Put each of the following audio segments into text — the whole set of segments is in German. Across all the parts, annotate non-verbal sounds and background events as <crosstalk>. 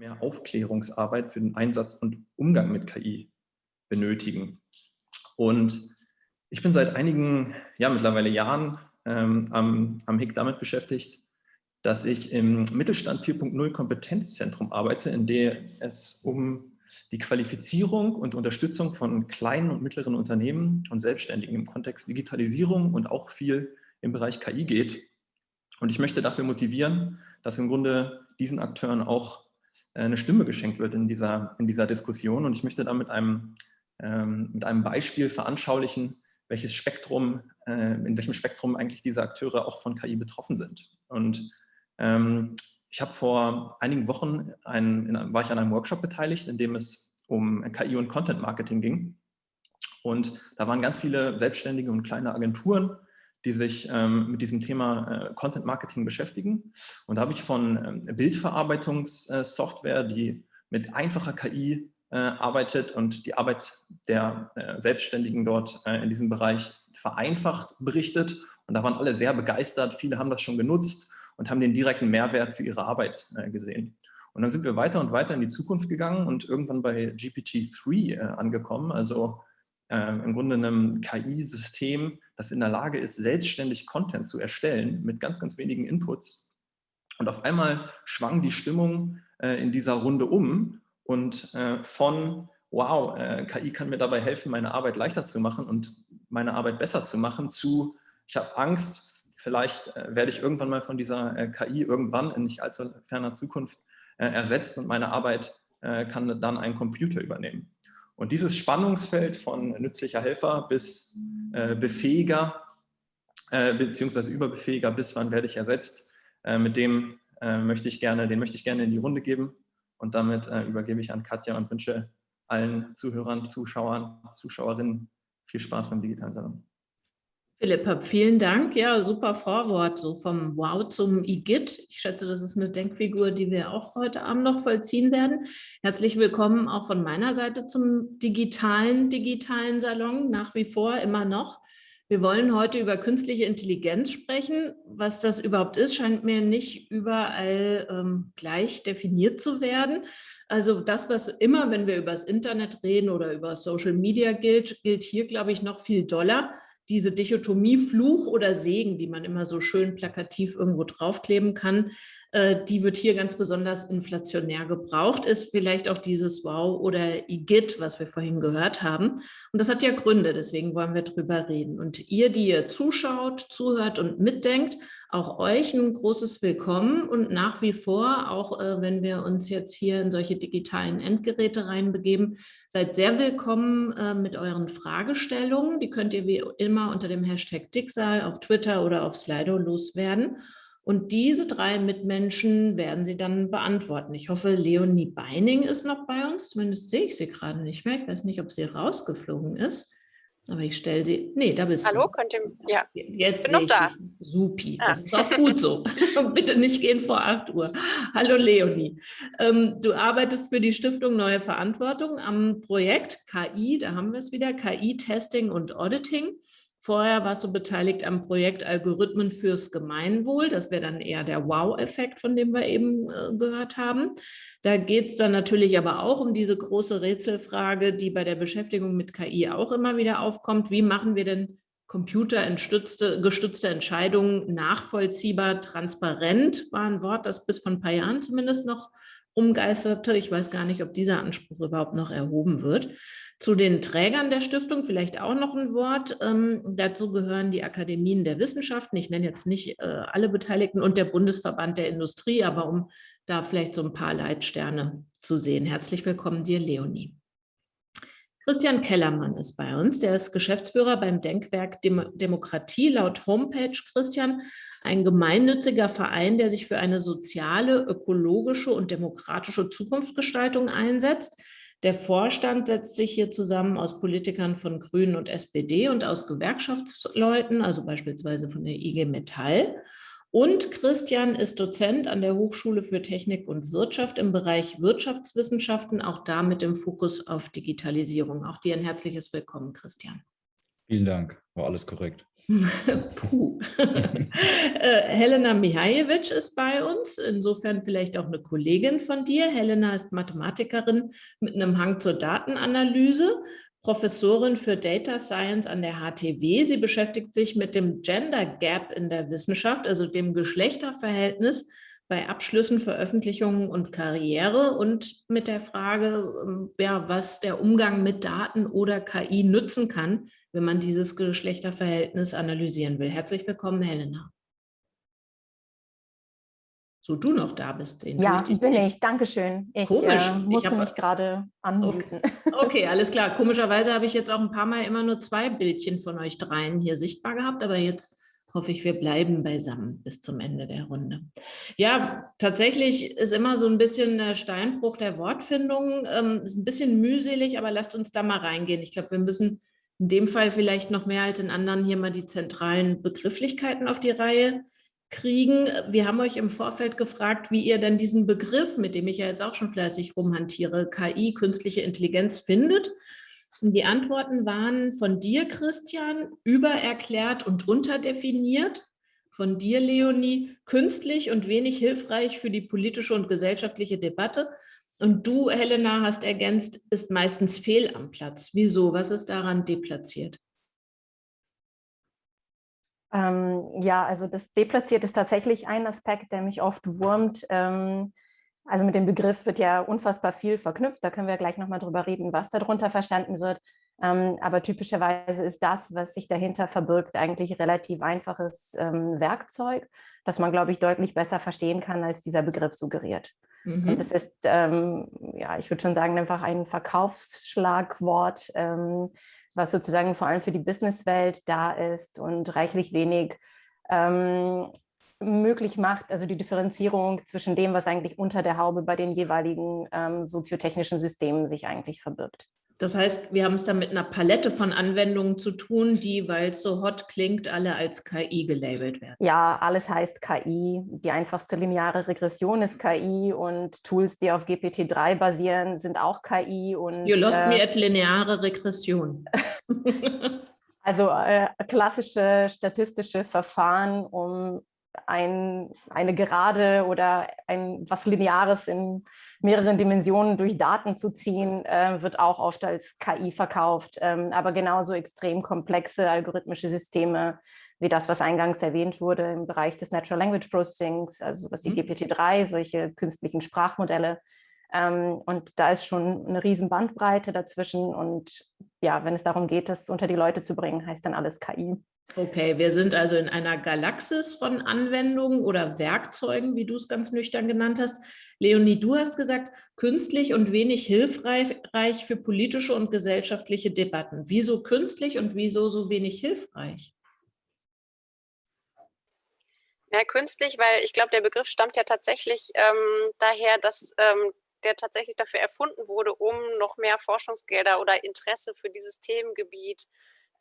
mehr Aufklärungsarbeit für den Einsatz und Umgang mit KI benötigen. Und ich bin seit einigen, ja mittlerweile Jahren ähm, am, am HIC damit beschäftigt, dass ich im Mittelstand 4.0 Kompetenzzentrum arbeite, in dem es um die Qualifizierung und Unterstützung von kleinen und mittleren Unternehmen und Selbstständigen im Kontext Digitalisierung und auch viel im Bereich KI geht. Und ich möchte dafür motivieren, dass im Grunde diesen Akteuren auch eine Stimme geschenkt wird in dieser, in dieser Diskussion. Und ich möchte da mit einem, ähm, mit einem Beispiel veranschaulichen, welches Spektrum, äh, in welchem Spektrum eigentlich diese Akteure auch von KI betroffen sind. Und ähm, ich habe vor einigen Wochen, ein, in, war ich an einem Workshop beteiligt, in dem es um KI und Content Marketing ging. Und da waren ganz viele selbstständige und kleine Agenturen, die sich ähm, mit diesem Thema äh, Content Marketing beschäftigen. Und da habe ich von ähm, Bildverarbeitungssoftware, die mit einfacher KI äh, arbeitet und die Arbeit der äh, Selbstständigen dort äh, in diesem Bereich vereinfacht berichtet. Und da waren alle sehr begeistert. Viele haben das schon genutzt und haben den direkten Mehrwert für ihre Arbeit äh, gesehen. Und dann sind wir weiter und weiter in die Zukunft gegangen und irgendwann bei GPT-3 äh, angekommen, also äh, im Grunde einem KI-System, das in der Lage ist, selbstständig Content zu erstellen mit ganz, ganz wenigen Inputs. Und auf einmal schwang die Stimmung äh, in dieser Runde um und äh, von, wow, äh, KI kann mir dabei helfen, meine Arbeit leichter zu machen und meine Arbeit besser zu machen, zu, ich habe Angst, vielleicht äh, werde ich irgendwann mal von dieser äh, KI irgendwann in nicht allzu ferner Zukunft ersetzt und meine Arbeit kann dann ein Computer übernehmen. Und dieses Spannungsfeld von nützlicher Helfer bis Befähiger, beziehungsweise Überbefähiger, bis wann werde ich ersetzt, mit dem möchte ich gerne, den möchte ich gerne in die Runde geben. Und damit übergebe ich an Katja und wünsche allen Zuhörern, Zuschauern, Zuschauerinnen viel Spaß beim digitalen Salon. Philipp, vielen Dank. Ja, super Vorwort, so vom Wow zum IGIT. Ich schätze, das ist eine Denkfigur, die wir auch heute Abend noch vollziehen werden. Herzlich willkommen auch von meiner Seite zum digitalen, digitalen Salon, nach wie vor immer noch. Wir wollen heute über künstliche Intelligenz sprechen. Was das überhaupt ist, scheint mir nicht überall ähm, gleich definiert zu werden. Also das, was immer, wenn wir über das Internet reden oder über Social Media gilt, gilt hier, glaube ich, noch viel doller diese Dichotomie Fluch oder Segen, die man immer so schön plakativ irgendwo draufkleben kann, die wird hier ganz besonders inflationär gebraucht, ist vielleicht auch dieses Wow oder IGIT, was wir vorhin gehört haben. Und das hat ja Gründe, deswegen wollen wir drüber reden. Und ihr, die ihr zuschaut, zuhört und mitdenkt, auch euch ein großes Willkommen und nach wie vor, auch äh, wenn wir uns jetzt hier in solche digitalen Endgeräte reinbegeben, seid sehr willkommen äh, mit euren Fragestellungen. Die könnt ihr wie immer unter dem Hashtag Dicksal auf Twitter oder auf Slido loswerden. Und diese drei Mitmenschen werden sie dann beantworten. Ich hoffe, Leonie Beining ist noch bei uns. Zumindest sehe ich sie gerade nicht mehr. Ich weiß nicht, ob sie rausgeflogen ist. Aber ich stelle sie, nee, da bist Hallo, du. könnt ihr, ja, Jetzt bin noch da. Supi, ah. das ist auch gut so. <laughs> <laughs> Bitte nicht gehen vor 8 Uhr. Hallo Leonie, ähm, du arbeitest für die Stiftung Neue Verantwortung am Projekt KI, da haben wir es wieder, KI-Testing und Auditing. Vorher warst du beteiligt am Projekt Algorithmen fürs Gemeinwohl. Das wäre dann eher der Wow-Effekt, von dem wir eben äh, gehört haben. Da geht es dann natürlich aber auch um diese große Rätselfrage, die bei der Beschäftigung mit KI auch immer wieder aufkommt. Wie machen wir denn computergestützte Entscheidungen nachvollziehbar, transparent, war ein Wort, das bis vor ein paar Jahren zumindest noch rumgeisterte. Ich weiß gar nicht, ob dieser Anspruch überhaupt noch erhoben wird. Zu den Trägern der Stiftung vielleicht auch noch ein Wort. Ähm, dazu gehören die Akademien der Wissenschaften. Ich nenne jetzt nicht äh, alle Beteiligten und der Bundesverband der Industrie, aber um da vielleicht so ein paar Leitsterne zu sehen. Herzlich willkommen dir, Leonie. Christian Kellermann ist bei uns. Der ist Geschäftsführer beim Denkwerk Dem Demokratie. Laut Homepage, Christian, ein gemeinnütziger Verein, der sich für eine soziale, ökologische und demokratische Zukunftsgestaltung einsetzt. Der Vorstand setzt sich hier zusammen aus Politikern von Grünen und SPD und aus Gewerkschaftsleuten, also beispielsweise von der IG Metall. Und Christian ist Dozent an der Hochschule für Technik und Wirtschaft im Bereich Wirtschaftswissenschaften, auch da mit dem Fokus auf Digitalisierung. Auch dir ein herzliches Willkommen, Christian. Vielen Dank, war alles korrekt. <laughs> Puh. <laughs> Äh, Helena Mihajewitsch ist bei uns, insofern vielleicht auch eine Kollegin von dir. Helena ist Mathematikerin mit einem Hang zur Datenanalyse, Professorin für Data Science an der HTW. Sie beschäftigt sich mit dem Gender Gap in der Wissenschaft, also dem Geschlechterverhältnis bei Abschlüssen, Veröffentlichungen und Karriere und mit der Frage, ähm, ja, was der Umgang mit Daten oder KI nützen kann, wenn man dieses Geschlechterverhältnis analysieren will. Herzlich willkommen, Helena. So, du noch da bist, sehen. Ja, ich bin nicht. Dankeschön. Ich Komisch. Äh, musste ich hab, mich gerade anmuten. Okay. okay. <laughs> alles klar. Komischerweise habe ich jetzt auch ein paar Mal immer nur zwei Bildchen von euch dreien hier sichtbar gehabt, aber jetzt hoffe ich, wir bleiben beisammen bis zum Ende der Runde. Ja, tatsächlich ist immer so ein bisschen der Steinbruch der Wortfindung. Ähm, ist ein bisschen mühselig, aber lasst uns da mal reingehen. Ich glaube, wir müssen in dem Fall vielleicht noch mehr als in anderen hier mal die zentralen Begrifflichkeiten auf die Reihe kriegen. Wir haben euch im Vorfeld gefragt, wie ihr denn diesen Begriff, mit dem ich ja jetzt auch schon fleißig rumhantiere, KI, künstliche Intelligenz, findet. Die Antworten waren von dir, Christian, übererklärt und unterdefiniert. Von dir, Leonie, künstlich und wenig hilfreich für die politische und gesellschaftliche Debatte. Und du, Helena, hast ergänzt, ist meistens fehl am Platz. Wieso? Was ist daran deplatziert? Ähm, ja, also das deplatziert ist tatsächlich ein Aspekt, der mich oft wurmt. Ähm, also mit dem Begriff wird ja unfassbar viel verknüpft. Da können wir gleich nochmal drüber reden, was darunter verstanden wird. Ähm, aber typischerweise ist das, was sich dahinter verbirgt, eigentlich relativ einfaches ähm, Werkzeug, das man, glaube ich, deutlich besser verstehen kann, als dieser Begriff suggeriert. Mhm. Und es ist, ähm, ja, ich würde schon sagen, einfach ein Verkaufsschlagwort, ähm, was sozusagen vor allem für die Businesswelt da ist und reichlich wenig ähm, möglich macht, also die Differenzierung zwischen dem, was eigentlich unter der Haube bei den jeweiligen ähm, soziotechnischen Systemen sich eigentlich verbirgt. Das heißt, wir haben es da mit einer Palette von Anwendungen zu tun, die, weil es so hot klingt, alle als KI gelabelt werden. Ja, alles heißt KI. Die einfachste lineare Regression ist KI und Tools, die auf GPT-3 basieren, sind auch KI. Und, you lost äh, me at lineare Regression. <laughs> also äh, klassische statistische Verfahren, um ein, eine Gerade oder ein was Lineares in mehreren Dimensionen durch Daten zu ziehen, äh, wird auch oft als KI verkauft. Ähm, aber genauso extrem komplexe algorithmische Systeme wie das, was eingangs erwähnt wurde im Bereich des Natural Language Processings, also was wie mhm. GPT-3, solche künstlichen Sprachmodelle. Ähm, und da ist schon eine riesen Bandbreite dazwischen. Und ja, wenn es darum geht, das unter die Leute zu bringen, heißt dann alles KI. Okay, wir sind also in einer Galaxis von Anwendungen oder Werkzeugen, wie du es ganz nüchtern genannt hast. Leonie, du hast gesagt, künstlich und wenig hilfreich für politische und gesellschaftliche Debatten. Wieso künstlich und wieso so wenig hilfreich? Ja, künstlich, weil ich glaube, der Begriff stammt ja tatsächlich ähm, daher, dass ähm, der tatsächlich dafür erfunden wurde, um noch mehr Forschungsgelder oder Interesse für dieses Themengebiet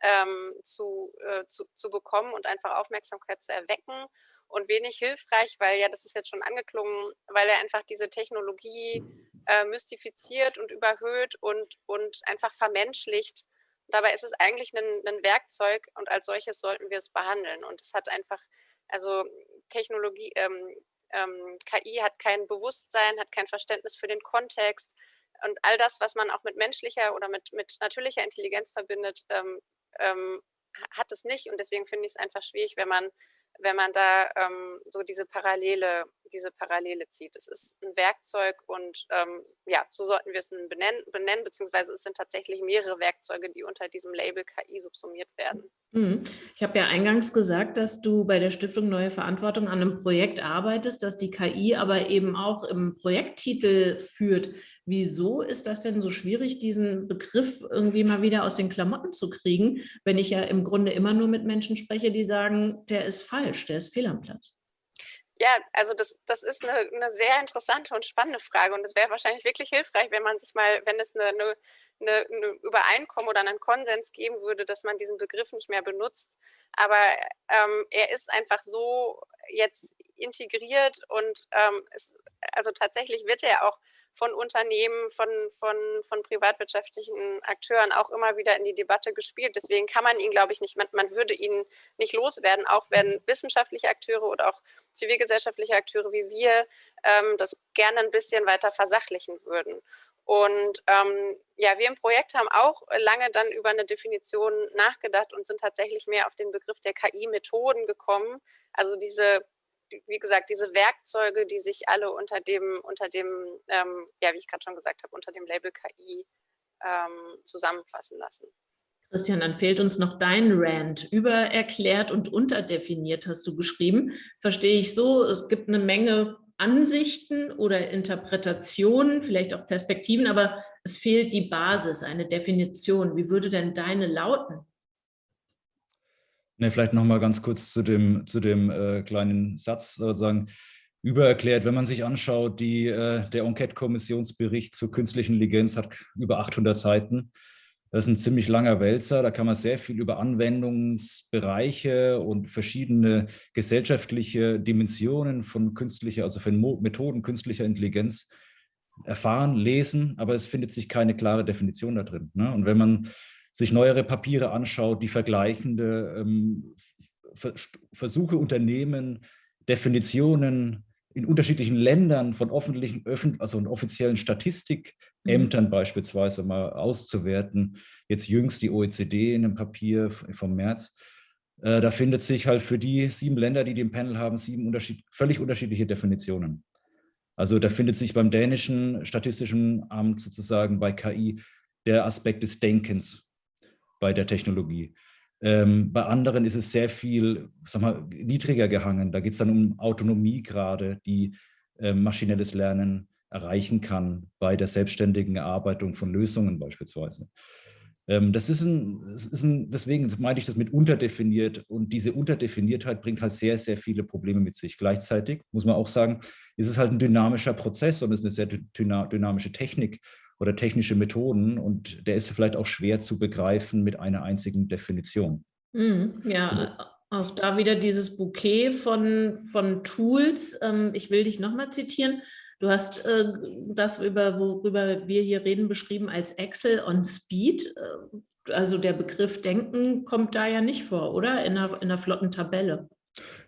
ähm, zu, äh, zu, zu bekommen und einfach Aufmerksamkeit zu erwecken und wenig hilfreich, weil ja, das ist jetzt schon angeklungen, weil er einfach diese Technologie äh, mystifiziert und überhöht und, und einfach vermenschlicht. Dabei ist es eigentlich ein, ein Werkzeug und als solches sollten wir es behandeln. Und es hat einfach, also Technologie, ähm, ähm, KI hat kein Bewusstsein, hat kein Verständnis für den Kontext und all das, was man auch mit menschlicher oder mit, mit natürlicher Intelligenz verbindet, ähm, ähm, hat es nicht und deswegen finde ich es einfach schwierig, wenn man wenn man da ähm, so diese Parallele, diese Parallele zieht. Es ist ein Werkzeug und ähm, ja, so sollten wir es benennen, benennen, beziehungsweise es sind tatsächlich mehrere Werkzeuge, die unter diesem Label KI subsumiert werden. Mhm. Ich habe ja eingangs gesagt, dass du bei der Stiftung Neue Verantwortung an einem Projekt arbeitest, das die KI aber eben auch im Projekttitel führt. Wieso ist das denn so schwierig, diesen Begriff irgendwie mal wieder aus den Klamotten zu kriegen, wenn ich ja im Grunde immer nur mit Menschen spreche, die sagen, der ist falsch, der ist fehl am Platz? Ja, also das, das ist eine, eine sehr interessante und spannende Frage und es wäre wahrscheinlich wirklich hilfreich, wenn man sich mal, wenn es eine, eine, eine, Übereinkommen oder einen Konsens geben würde, dass man diesen Begriff nicht mehr benutzt. Aber ähm, er ist einfach so jetzt integriert und ähm, es, also tatsächlich wird er auch von Unternehmen, von, von, von privatwirtschaftlichen Akteuren auch immer wieder in die Debatte gespielt. Deswegen kann man ihn, glaube ich, nicht, man, man würde ihn nicht loswerden, auch wenn wissenschaftliche Akteure oder auch zivilgesellschaftliche Akteure wie wir ähm, das gerne ein bisschen weiter versachlichen würden. Und ähm, ja, wir im Projekt haben auch lange dann über eine Definition nachgedacht und sind tatsächlich mehr auf den Begriff der KI-Methoden gekommen. Also diese, wie gesagt, diese Werkzeuge, die sich alle unter dem, unter dem, ähm, ja, wie ich gerade schon gesagt habe, unter dem Label KI ähm, zusammenfassen lassen. Christian, dann fehlt uns noch dein Rand. Übererklärt und unterdefiniert hast du geschrieben. Verstehe ich so, es gibt eine Menge Ansichten oder Interpretationen, vielleicht auch Perspektiven, aber es fehlt die Basis, eine Definition. Wie würde denn deine lauten? Ne, vielleicht noch mal ganz kurz zu dem, zu dem äh, kleinen Satz sozusagen übererklärt. Wenn man sich anschaut, die, äh, der Enquete-Kommissionsbericht zur künstlichen Intelligenz hat über 800 Seiten. Das ist ein ziemlich langer Wälzer, da kann man sehr viel über Anwendungsbereiche und verschiedene gesellschaftliche Dimensionen von künstlicher, also von Methoden künstlicher Intelligenz erfahren, lesen, aber es findet sich keine klare Definition da drin. Ne? Und wenn man sich neuere Papiere anschaut, die vergleichende ähm, Versuche unternehmen, Definitionen in unterschiedlichen Ländern von öffentlichen, also offiziellen Statistikämtern mhm. beispielsweise mal auszuwerten. Jetzt jüngst die OECD in einem Papier vom März. Äh, da findet sich halt für die sieben Länder, die den Panel haben, sieben unterschied völlig unterschiedliche Definitionen. Also da findet sich beim dänischen Statistischen Amt sozusagen bei KI der Aspekt des Denkens bei der Technologie. Ähm, bei anderen ist es sehr viel sag mal, niedriger gehangen. Da geht es dann um Autonomie gerade, die äh, maschinelles Lernen erreichen kann bei der selbstständigen Erarbeitung von Lösungen beispielsweise. Ähm, das, ist ein, das ist ein, deswegen meine ich das mit unterdefiniert und diese Unterdefiniertheit bringt halt sehr, sehr viele Probleme mit sich. Gleichzeitig muss man auch sagen, ist es halt ein dynamischer Prozess und ist eine sehr dynamische Technik oder technische Methoden und der ist vielleicht auch schwer zu begreifen mit einer einzigen Definition. Mhm, ja, also auch da wieder dieses Bouquet von, von Tools. Ähm, ich will dich nochmal zitieren. Du hast äh, das, über, worüber wir hier reden, beschrieben als Excel on Speed. Äh, also der Begriff Denken kommt da ja nicht vor, oder? In einer, in einer flotten Tabelle.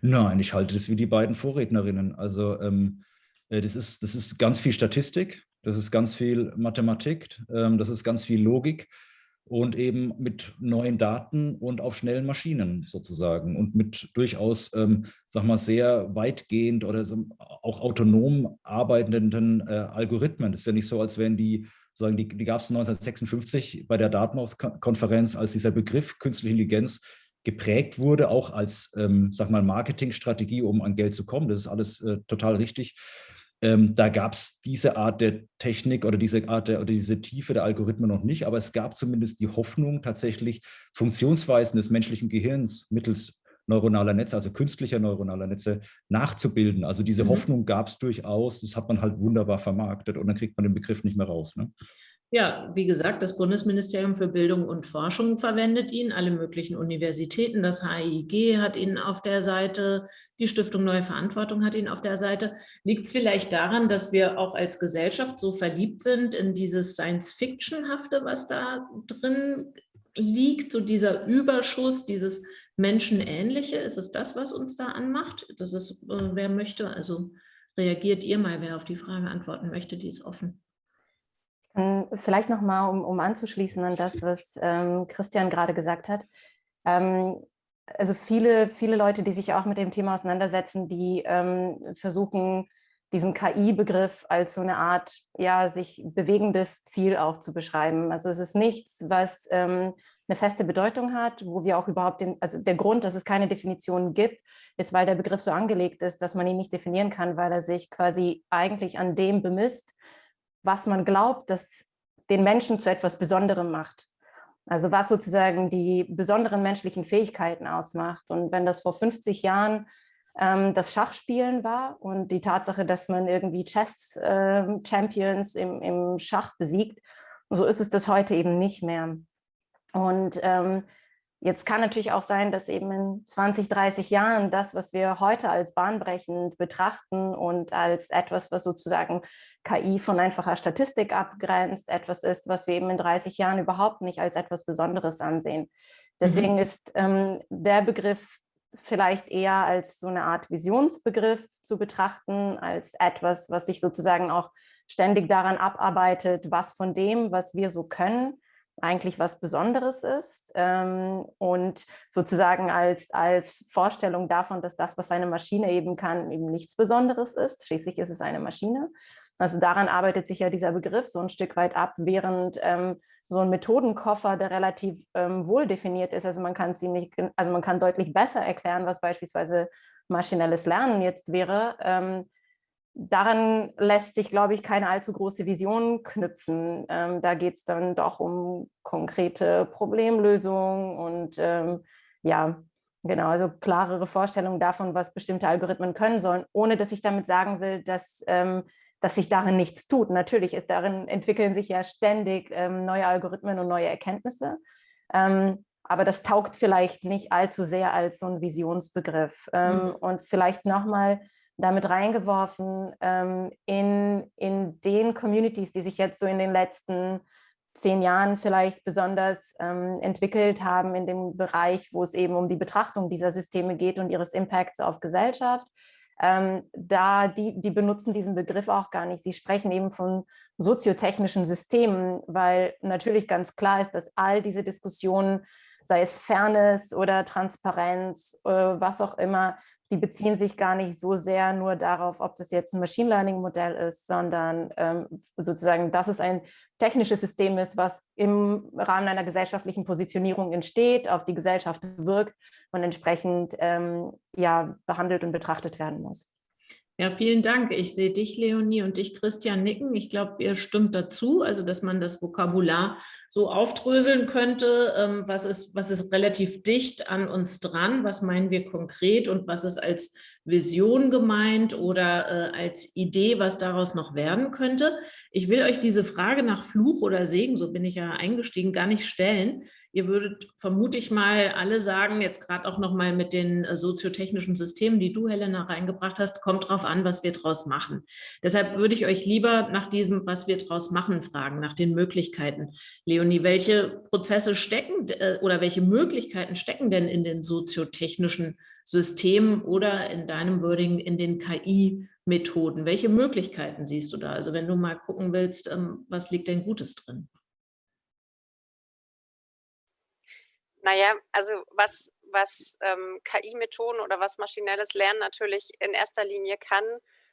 Nein, ich halte das wie die beiden Vorrednerinnen. Also ähm, äh, das, ist, das ist ganz viel Statistik. Das ist ganz viel Mathematik, ähm, das ist ganz viel Logik und eben mit neuen Daten und auf schnellen Maschinen sozusagen und mit durchaus, ähm, sag mal, sehr weitgehend oder so auch autonom arbeitenden äh, Algorithmen. Das ist ja nicht so, als wären die, sagen, die, die gab es 1956 bei der Dartmouth-Konferenz, als dieser Begriff künstliche Intelligenz geprägt wurde, auch als, ähm, sag mal, Marketingstrategie, um an Geld zu kommen. Das ist alles äh, total richtig. Ähm, da gab es diese Art der Technik oder diese Art der, oder diese Tiefe der Algorithmen noch nicht, aber es gab zumindest die Hoffnung, tatsächlich Funktionsweisen des menschlichen Gehirns mittels neuronaler Netze, also künstlicher neuronaler Netze nachzubilden. Also diese mhm. Hoffnung gab es durchaus, das hat man halt wunderbar vermarktet und dann kriegt man den Begriff nicht mehr raus. Ne? Ja, wie gesagt, das Bundesministerium für Bildung und Forschung verwendet ihn, alle möglichen Universitäten, das HIG hat ihn auf der Seite, die Stiftung Neue Verantwortung hat ihn auf der Seite. Liegt es vielleicht daran, dass wir auch als Gesellschaft so verliebt sind in dieses Science-Fiction-hafte, was da drin liegt, so dieser Überschuss, dieses Menschenähnliche? Ist es das, was uns da anmacht? Das ist, äh, wer möchte, also reagiert ihr mal, wer auf die Frage antworten möchte, die ist offen. Ähm, vielleicht nochmal, um, um anzuschließen an das, was ähm, Christian gerade gesagt hat. Ähm, also viele, viele Leute, die sich auch mit dem Thema auseinandersetzen, die ähm, versuchen, diesen KI-Begriff als so eine Art, ja, sich bewegendes Ziel auch zu beschreiben. Also es ist nichts, was ähm, eine feste Bedeutung hat, wo wir auch überhaupt den, also der Grund, dass es keine Definition gibt, ist, weil der Begriff so angelegt ist, dass man ihn nicht definieren kann, weil er sich quasi eigentlich an dem bemisst, was man glaubt, dass den Menschen zu etwas Besonderem macht. Also was sozusagen die besonderen menschlichen Fähigkeiten ausmacht. Und wenn das vor 50 Jahren ähm, das Schachspielen war und die Tatsache, dass man irgendwie Chess-Champions ähm, im, im Schach besiegt, so ist es das heute eben nicht mehr. Und ähm, Jetzt kann natürlich auch sein, dass eben in 20, 30 Jahren das, was wir heute als bahnbrechend betrachten und als etwas, was sozusagen KI von einfacher Statistik abgrenzt, etwas ist, was wir eben in 30 Jahren überhaupt nicht als etwas Besonderes ansehen. Deswegen mhm. ist ähm, der Begriff vielleicht eher als so eine Art Visionsbegriff zu betrachten, als etwas, was sich sozusagen auch ständig daran abarbeitet, was von dem, was wir so können, eigentlich was Besonderes ist ähm, und sozusagen als, als Vorstellung davon, dass das, was eine Maschine eben kann, eben nichts Besonderes ist. Schließlich ist es eine Maschine. Also daran arbeitet sich ja dieser Begriff so ein Stück weit ab, während ähm, so ein Methodenkoffer, der relativ ähm, wohl definiert ist, also man kann ziemlich, also man kann deutlich besser erklären, was beispielsweise maschinelles Lernen jetzt wäre, ähm, daran lässt sich, glaube ich, keine allzu große Vision knüpfen. Ähm, da geht es dann doch um konkrete Problemlösungen und ähm, ja, genau, also klarere Vorstellungen davon, was bestimmte Algorithmen können sollen, ohne dass ich damit sagen will, dass, ähm, dass sich darin nichts tut. Natürlich ist darin entwickeln sich ja ständig ähm, neue Algorithmen und neue Erkenntnisse. Ähm, aber das taugt vielleicht nicht allzu sehr als so ein Visionsbegriff. Ähm, mhm. Und vielleicht nochmal damit reingeworfen ähm, in, in den Communities, die sich jetzt so in den letzten zehn Jahren vielleicht besonders ähm, entwickelt haben in dem Bereich, wo es eben um die Betrachtung dieser Systeme geht und ihres Impacts auf Gesellschaft. Ähm, da die, die benutzen diesen Begriff auch gar nicht. Sie sprechen eben von soziotechnischen Systemen, weil natürlich ganz klar ist, dass all diese Diskussionen, sei es Fairness oder Transparenz, äh, was auch immer, die beziehen sich gar nicht so sehr nur darauf, ob das jetzt ein Machine Learning Modell ist, sondern ähm, sozusagen, dass es ein technisches System ist, was im Rahmen einer gesellschaftlichen Positionierung entsteht, auf die Gesellschaft wirkt und entsprechend ähm, ja, behandelt und betrachtet werden muss. Ja, vielen Dank. Ich sehe dich, Leonie, und dich, Christian, nicken. Ich glaube, ihr stimmt dazu, also dass man das Vokabular so aufdröseln könnte. Ähm, was, ist, was ist relativ dicht an uns dran? Was meinen wir konkret und was ist als Vision gemeint oder äh, als Idee, was daraus noch werden könnte? Ich will euch diese Frage nach Fluch oder Segen, so bin ich ja eingestiegen, gar nicht stellen. Ihr würdet vermute ich mal alle sagen, jetzt gerade auch noch mal mit den äh, soziotechnischen Systemen, die du, Helena, reingebracht hast, kommt drauf an, was wir draus machen. Deshalb würde ich euch lieber nach diesem, was wir draus machen, fragen, nach den Möglichkeiten. Leonie, welche Prozesse stecken äh, oder welche Möglichkeiten stecken denn in den soziotechnischen Systemen oder in deinem Wording in den KI-Methoden? Welche Möglichkeiten siehst du da? Also wenn du mal gucken willst, ähm, was liegt denn Gutes drin? Naja, also was, was ähm, KI-Methoden oder was maschinelles Lernen natürlich in erster Linie kann,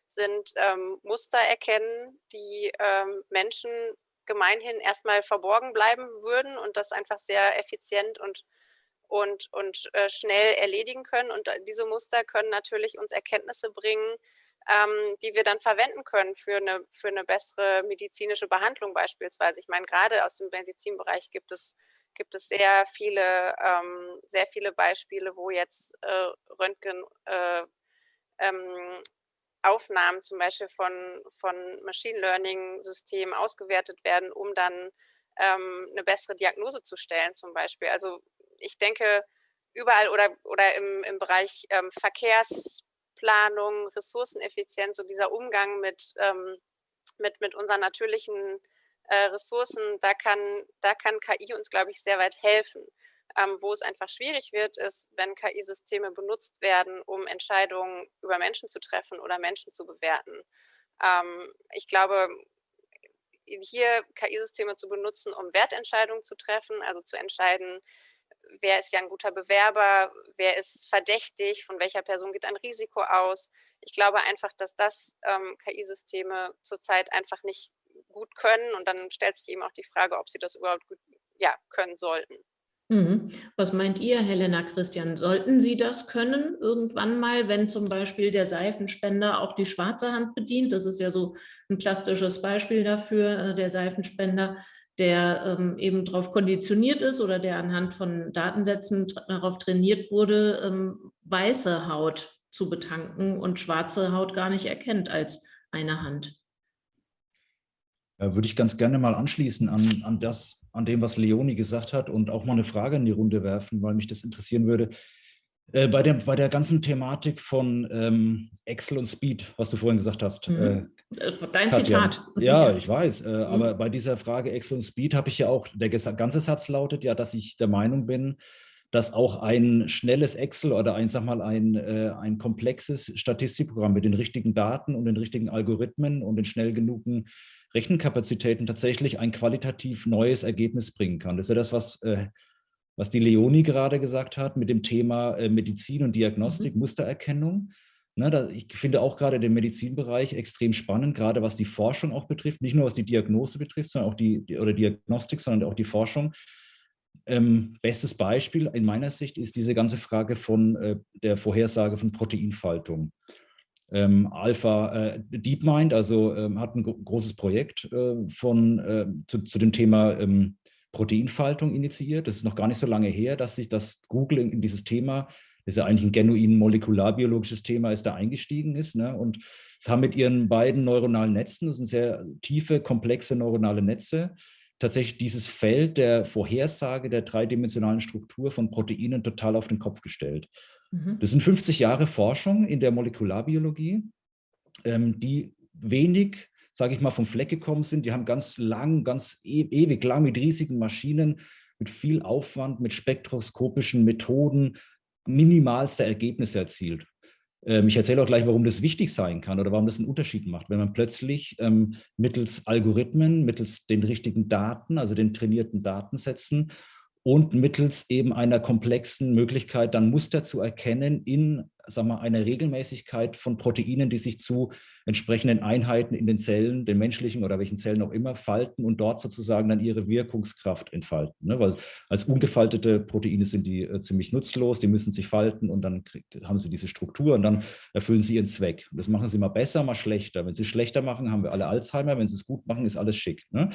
sind ähm, Muster erkennen, die ähm, Menschen gemeinhin erstmal verborgen bleiben würden und das einfach sehr effizient und, und, und äh, schnell erledigen können. Und äh, diese Muster können natürlich uns Erkenntnisse bringen, ähm, die wir dann verwenden können für eine, für eine bessere medizinische Behandlung beispielsweise. Ich meine, gerade aus dem Medizinbereich gibt es gibt es sehr viele, ähm, sehr viele Beispiele, wo jetzt äh, Röntgen äh, ähm, Aufnahmen zum Beispiel von, von Machine Learning Systemen ausgewertet werden, um dann ähm, eine bessere Diagnose zu stellen zum Beispiel. Also ich denke, überall oder, oder im, im Bereich ähm, Verkehrsplanung, Ressourceneffizienz, so dieser Umgang mit, ähm, mit, mit unseren natürlichen äh, Ressourcen, da kann, da kann KI uns, glaube ich, sehr weit helfen. Ähm, wo es einfach schwierig wird, ist, wenn KI-Systeme benutzt werden, um Entscheidungen über Menschen zu treffen oder Menschen zu bewerten. Ähm, ich glaube, hier KI-Systeme zu benutzen, um Wertentscheidungen zu treffen, also zu entscheiden, wer ist ja ein guter Bewerber, wer ist verdächtig, von welcher Person geht ein Risiko aus. Ich glaube einfach, dass das ähm, KI-Systeme zurzeit einfach nicht gut können und dann stellt sich eben auch die Frage, ob sie das überhaupt gut ja, können sollten. Mhm. Was meint ihr, Helena Christian? Sollten Sie das können irgendwann mal, wenn zum Beispiel der Seifenspender auch die schwarze Hand bedient? Das ist ja so ein plastisches Beispiel dafür, äh, der Seifenspender, der ähm, eben darauf konditioniert ist oder der anhand von Datensätzen darauf trainiert wurde, ähm, weiße Haut zu betanken und schwarze Haut gar nicht erkennt als eine Hand. Ja, würde ich ganz gerne mal anschließen an, an das, an dem, was Leonie gesagt hat und auch mal eine Frage in die Runde werfen, weil mich das interessieren würde. Äh, bei, der, bei der ganzen Thematik von ähm, Excel und Speed, was du vorhin gesagt hast. Mhm. Äh, Dein Katja. Zitat. Ja, <laughs> ich weiß. Äh, mhm. Aber bei dieser Frage Excel und Speed habe ich ja auch, der ganze Satz lautet ja, dass ich der Meinung bin, dass auch ein schnelles Excel oder ein, sag mal, ein, äh, ein komplexes Statistikprogramm mit den richtigen Daten und den richtigen Algorithmen und den schnell genugen Rechenkapazitäten tatsächlich ein qualitativ neues Ergebnis bringen kann. Das ist ja das, was, äh, was die Leonie gerade gesagt hat mit dem Thema äh, Medizin und Diagnostik, mhm. Mustererkennung. Ne, da, ich finde auch gerade den Medizinbereich extrem spannend, gerade was die Forschung auch betrifft, nicht nur was die Diagnose betrifft, sondern auch die, oder Diagnostik, sondern auch die Forschung. Ähm, bestes Beispiel in meiner Sicht ist diese ganze Frage von äh, der Vorhersage von Proteinfaltung. Ähm, Alpha äh, DeepMind, also ähm, hat ein großes Projekt äh, von, äh, zu, zu, dem Thema ähm, Proteinfaltung initiiert. Das ist noch gar nicht so lange her, dass sich das Google in, in dieses Thema, das ist ja eigentlich ein genuin molekularbiologisches Thema, ist da eingestiegen ist. Ne? Und es haben mit ihren beiden neuronalen Netzen, das sind sehr tiefe, komplexe neuronale Netze, tatsächlich dieses Feld der Vorhersage der dreidimensionalen Struktur von Proteinen total auf den Kopf gestellt. Mhm. Das sind 50 Jahre Forschung in der Molekularbiologie, ähm, die wenig, sage ich mal, vom Fleck gekommen sind. Die haben ganz lang, ganz e ewig lang mit riesigen Maschinen, mit viel Aufwand, mit spektroskopischen Methoden minimalste Ergebnisse erzielt. Ähm, ich erzähle auch gleich, warum das wichtig sein kann oder warum das einen Unterschied macht, wenn man plötzlich ähm, mittels Algorithmen, mittels den richtigen Daten, also den trainierten Datensätzen und mittels eben einer komplexen Möglichkeit, dann Muster zu erkennen in sagen wir, einer Regelmäßigkeit von Proteinen, die sich zu entsprechenden Einheiten in den Zellen, den menschlichen oder welchen Zellen auch immer, falten und dort sozusagen dann ihre Wirkungskraft entfalten. Ne? Weil als ungefaltete Proteine sind die äh, ziemlich nutzlos, die müssen sich falten und dann haben sie diese Struktur und dann erfüllen sie ihren Zweck. Und das machen sie mal besser, mal schlechter. Wenn sie schlechter machen, haben wir alle Alzheimer. Wenn sie es gut machen, ist alles schick. Ne?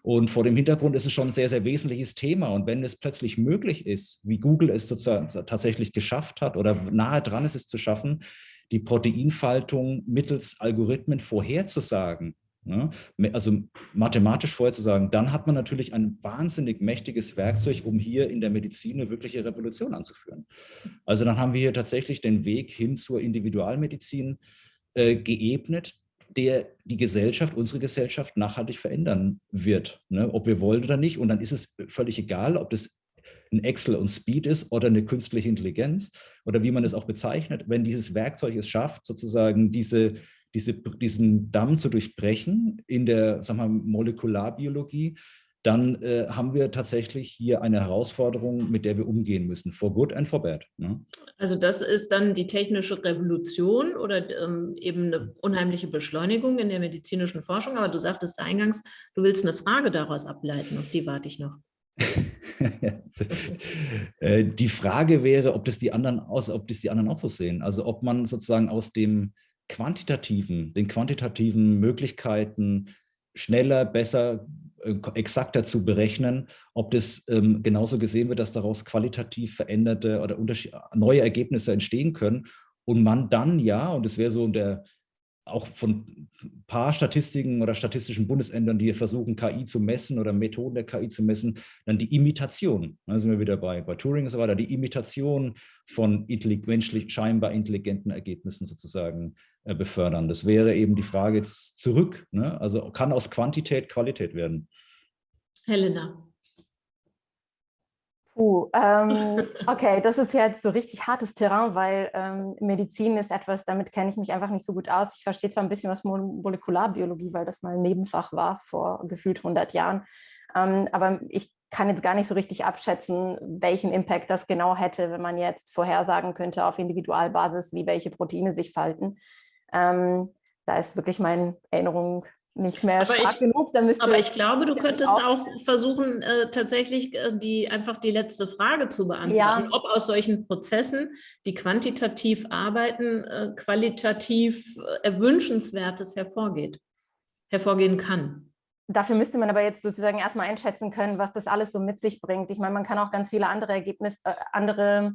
Und vor dem Hintergrund ist es schon ein sehr, sehr wesentliches Thema. Und wenn es plötzlich möglich ist, wie Google es sozusagen tatsächlich geschafft hat oder nahe dran ist es zu schaffen, die Proteinfaltung mittels Algorithmen vorherzusagen, ne, also mathematisch vorherzusagen, dann hat man natürlich ein wahnsinnig mächtiges Werkzeug, um hier in der Medizin eine wirkliche Revolution anzuführen. Also dann haben wir hier tatsächlich den Weg hin zur Individualmedizin äh, geebnet, der die Gesellschaft, unsere Gesellschaft nachhaltig verändern wird, ne, ob wir wollen oder nicht. Und dann ist es völlig egal, ob das ein Excel und Speed ist oder eine künstliche Intelligenz oder wie man es auch bezeichnet, wenn dieses Werkzeug es schafft, sozusagen diese, diese, diesen Damm zu durchbrechen in der sagen wir, Molekularbiologie, dann äh, haben wir tatsächlich hier eine Herausforderung, mit der wir umgehen müssen, for good and for bad. Ne? Also das ist dann die technische Revolution oder ähm, eben eine unheimliche Beschleunigung in der medizinischen Forschung. Aber du sagtest eingangs, du willst eine Frage daraus ableiten, auf die warte ich noch. <laughs> Äh, die Frage wäre, ob das, die anderen aus, ob das die anderen auch so sehen. Also ob man sozusagen aus dem quantitativen, den quantitativen Möglichkeiten schneller, besser, äh, exakter zu berechnen, ob das ähm, genauso gesehen wird, dass daraus qualitativ veränderte oder neue Ergebnisse entstehen können und man dann ja, und das wäre so der, auch von ein paar Statistiken oder statistischen Bundesämtern, die versuchen, KI zu messen oder Methoden der KI zu messen, dann die Imitation, da sind wir wieder bei, bei Turing und so weiter, die Imitation von menschlich, scheinbar intelligenten Ergebnissen sozusagen äh, befördern. Das wäre eben die Frage jetzt zurück. Ne? Also kann aus Quantität Qualität werden. Helena. Puh, ähm, <laughs> okay, das ist jetzt so richtig hartes Terrain, weil ähm, Medizin ist etwas, damit kenne ich mich einfach nicht so gut aus. Ich verstehe zwar ein bisschen was Molekularbiologie, weil das mal ein Nebenfach war vor gefühlt 100 Jahren, ähm, aber ich kann jetzt gar nicht so richtig abschätzen, welchen Impact das genau hätte, wenn man jetzt vorhersagen könnte auf Individualbasis, wie welche Proteine sich falten. Ähm, da ist wirklich meine Erinnerung nicht mehr aber stark ich, genug. Da aber ich glaube, du <laughs> könntest auch, auch versuchen, äh, tatsächlich äh, die, einfach die letzte Frage zu beantworten, ja. ob aus solchen Prozessen, die quantitativ arbeiten, äh, qualitativ äh, Erwünschenswertes hervorgeht, hervorgehen kann. Dafür müsste man aber jetzt sozusagen erstmal einschätzen können, was das alles so mit sich bringt. Ich meine, man kann auch ganz viele andere Ergebnisse, äh, andere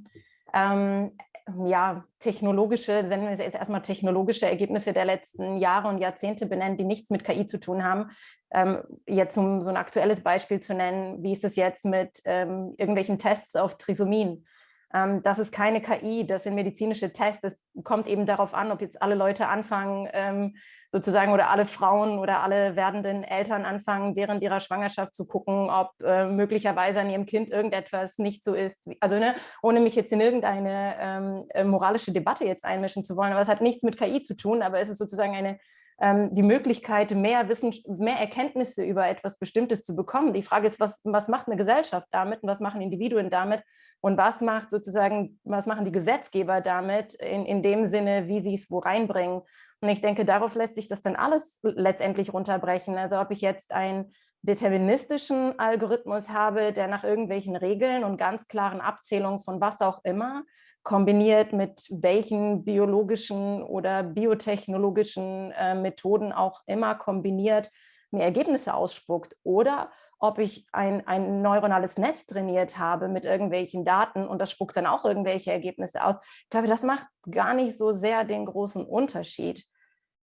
ähm, ja, technologische, nennen wir es jetzt erstmal technologische Ergebnisse der letzten Jahre und Jahrzehnte benennen, die nichts mit KI zu tun haben. Ähm, jetzt um so ein aktuelles Beispiel zu nennen, wie ist es jetzt mit ähm, irgendwelchen Tests auf Trisomien? Ähm, das ist keine KI, das sind medizinische Tests. Es kommt eben darauf an, ob jetzt alle Leute anfangen, ähm, sozusagen, oder alle Frauen oder alle werdenden Eltern anfangen, während ihrer Schwangerschaft zu gucken, ob äh, möglicherweise an ihrem Kind irgendetwas nicht so ist. Also ne, ohne mich jetzt in irgendeine ähm, äh, moralische Debatte jetzt einmischen zu wollen, aber es hat nichts mit KI zu tun, aber es ist sozusagen eine die Möglichkeit, mehr, Wissen, mehr Erkenntnisse über etwas Bestimmtes zu bekommen. Die Frage ist, was, was macht eine Gesellschaft damit und was machen Individuen damit und was macht sozusagen, was machen die Gesetzgeber damit in, in dem Sinne, wie sie es wo reinbringen. Und ich denke, darauf lässt sich das dann alles letztendlich runterbrechen. Also ob ich jetzt einen deterministischen Algorithmus habe, der nach irgendwelchen Regeln und ganz klaren Abzählungen von was auch immer kombiniert mit welchen biologischen oder biotechnologischen äh, Methoden auch immer kombiniert mir Ergebnisse ausspuckt oder ob ich ein, ein neuronales Netz trainiert habe mit irgendwelchen Daten und das spuckt dann auch irgendwelche Ergebnisse aus. Ich glaube, das macht gar nicht so sehr den großen Unterschied.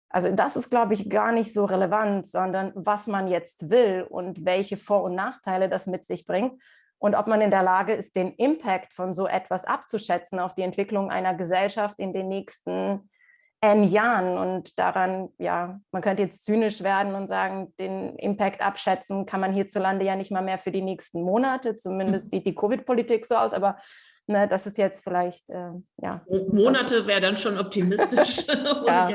Also das ist, glaube ich, gar nicht so relevant, sondern was man jetzt will und welche Vor- und Nachteile das mit sich bringt und ob man in der Lage ist, den Impact von so etwas abzuschätzen auf die Entwicklung einer Gesellschaft in den nächsten N Jahren. Und daran, ja, man könnte jetzt zynisch werden und sagen, den Impact abschätzen kann man hierzulande ja nicht mal mehr für die nächsten Monate. Zumindest mhm. sieht die Covid-Politik so aus, aber Ne, das ist jetzt vielleicht, äh, ja. Monate wäre dann schon optimistisch, <laughs> <laughs> ja.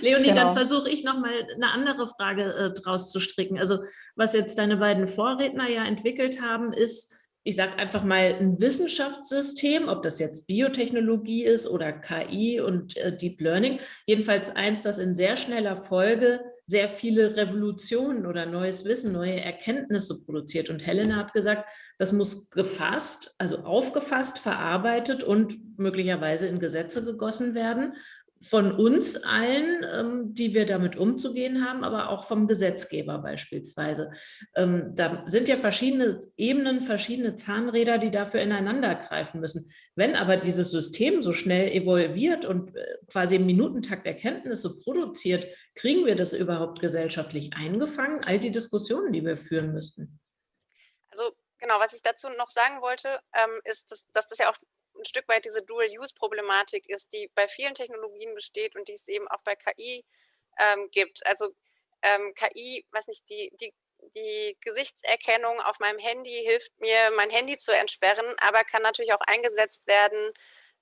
Leonie, genau. dann versuche ich nochmal eine andere Frage äh, draus zu stricken. Also was jetzt deine beiden Vorredner ja entwickelt haben, ist, ich sage einfach mal, ein Wissenschaftssystem, ob das jetzt Biotechnologie ist oder KI und äh, Deep Learning, jedenfalls eins, das in sehr schneller Folge sehr viele Revolutionen oder neues Wissen, neue Erkenntnisse produziert. Und Helena hat gesagt, das muss gefasst, also aufgefasst, verarbeitet und möglicherweise in Gesetze gegossen werden von uns allen, ähm, die wir damit umzugehen haben, aber auch vom Gesetzgeber beispielsweise. Ähm, da sind ja verschiedene Ebenen, verschiedene Zahnräder, die dafür ineinander greifen müssen. Wenn aber dieses System so schnell evolviert und äh, quasi im Minutentakt Erkenntnisse produziert, kriegen wir das überhaupt gesellschaftlich eingefangen? All die Diskussionen, die wir führen müssten. Also genau, was ich dazu noch sagen wollte, ähm, ist, dass, dass das ja auch ein Stück weit diese Dual-Use-Problematik ist, die bei vielen Technologien besteht und die es eben auch bei KI ähm, gibt. Also ähm, KI, weiß nicht, die, die, die Gesichtserkennung auf meinem Handy hilft mir, mein Handy zu entsperren, aber kann natürlich auch eingesetzt werden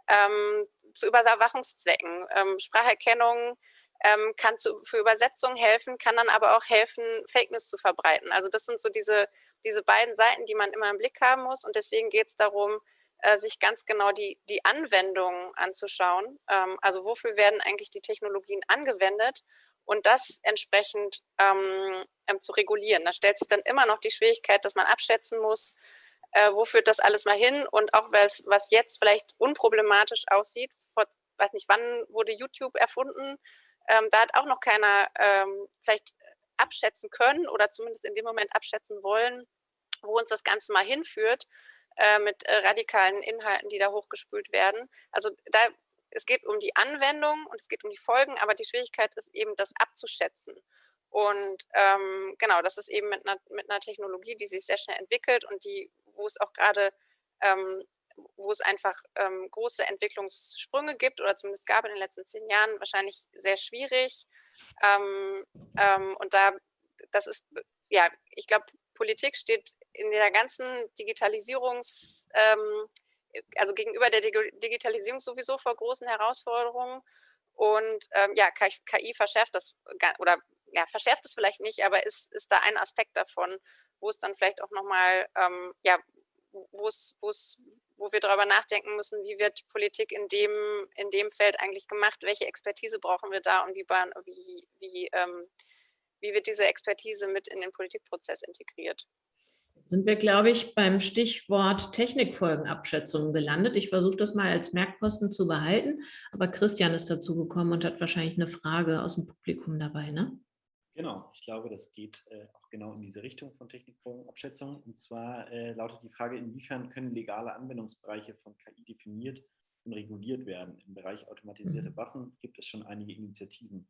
ähm, zu Überwachungszwecken. Ähm, Spracherkennung ähm, kann zu, für Übersetzung helfen, kann dann aber auch helfen, Fake News zu verbreiten. Also das sind so diese, diese beiden Seiten, die man immer im Blick haben muss und deswegen geht es darum, äh, sich ganz genau die, die Anwendungen anzuschauen. Ähm, also wofür werden eigentlich die Technologien angewendet und das entsprechend ähm, ähm, zu regulieren. Da stellt sich dann immer noch die Schwierigkeit, dass man abschätzen muss, äh, wo führt das alles mal hin und auch was, jetzt vielleicht unproblematisch aussieht, vor, weiß nicht, wann wurde YouTube erfunden, ähm, da hat auch noch keiner ähm, vielleicht abschätzen können oder zumindest in dem Moment abschätzen wollen, wo uns das Ganze mal hinführt. Äh, mit äh, radikalen Inhalten, die da hochgespült werden. Also da, es geht um die Anwendung und es geht um die Folgen, aber die Schwierigkeit ist eben, das abzuschätzen. Und ähm, genau, das ist eben mit einer, mit einer Technologie, die sich sehr schnell entwickelt und die, wo es auch gerade, ähm, wo es einfach ähm, große Entwicklungssprünge gibt oder zumindest gab in den letzten zehn Jahren, wahrscheinlich sehr schwierig. Ähm, ähm, und da, das ist, ja, ich glaube, Politik steht in der ganzen Digitalisierungs, ähm, also gegenüber der Digitalisierung sowieso vor großen Herausforderungen. Und ähm, ja, KI verschärft das, oder ja, verschärft es vielleicht nicht, aber ist, ist da ein Aspekt davon, wo es dann vielleicht auch nochmal, ähm, ja, wo es, wo wir darüber nachdenken müssen, wie wird Politik in dem, in dem Feld eigentlich gemacht, welche Expertise brauchen wir da und wie, wie, wie, ähm, wie wird diese Expertise mit in den Politikprozess integriert sind wir, glaube ich, beim Stichwort Technikfolgenabschätzung gelandet. Ich versuche das mal als Merkposten zu behalten, aber Christian ist dazu gekommen und hat wahrscheinlich eine Frage aus dem Publikum dabei, ne? Genau, ich glaube, das geht äh, auch genau in diese Richtung von Technikfolgenabschätzung. Und zwar äh, lautet die Frage, inwiefern können legale Anwendungsbereiche von KI definiert und reguliert werden. Im Bereich automatisierte mhm. Waffen gibt es schon einige Initiativen.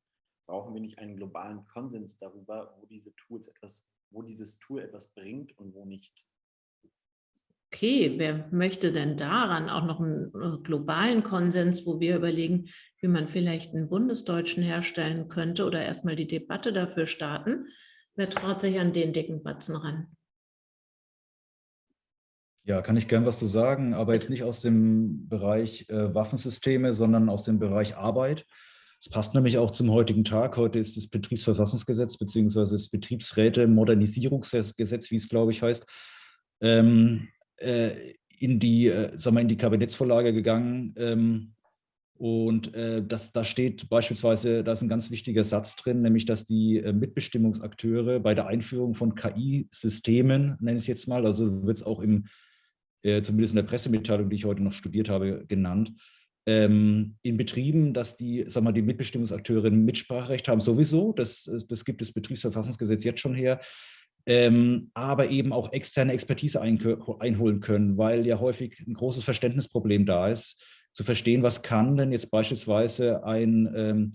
Brauchen wir nicht einen globalen Konsens darüber, wo diese Tools etwas, wo dieses Tool etwas bringt und wo nicht? Okay, wer möchte denn daran auch noch einen äh, globalen Konsens, wo wir überlegen, wie man vielleicht einen Bundesdeutschen herstellen könnte oder erstmal die Debatte dafür starten? Wer traut sich an den dicken Batzen ran? Ja, kann ich gern was zu sagen, aber jetzt nicht aus dem Bereich äh, Waffensysteme, sondern aus dem Bereich Arbeit. Es passt nämlich auch zum heutigen Tag. Heute ist das Betriebsverfassungsgesetz beziehungsweise das Betriebsräte-Modernisierungsgesetz, wie es glaube ich heißt, ähm, äh, in, die, äh, sagen wir, in die Kabinettsvorlage gegangen. Ähm, und äh, das, da steht beispielsweise, da ist ein ganz wichtiger Satz drin, nämlich dass die äh, Mitbestimmungsakteure bei der Einführung von KI-Systemen, nenne ich es jetzt mal, also wird es auch im, äh, zumindest in der Pressemitteilung, die ich heute noch studiert habe, genannt, in Betrieben, dass die, sag mal, die Mitbestimmungsakteure Mitspracherecht haben, sowieso, das, das gibt das Betriebsverfassungsgesetz jetzt schon her, ähm, aber eben auch externe Expertise einholen können, weil ja häufig ein großes Verständnisproblem da ist, zu verstehen, was kann denn jetzt beispielsweise ein, ähm,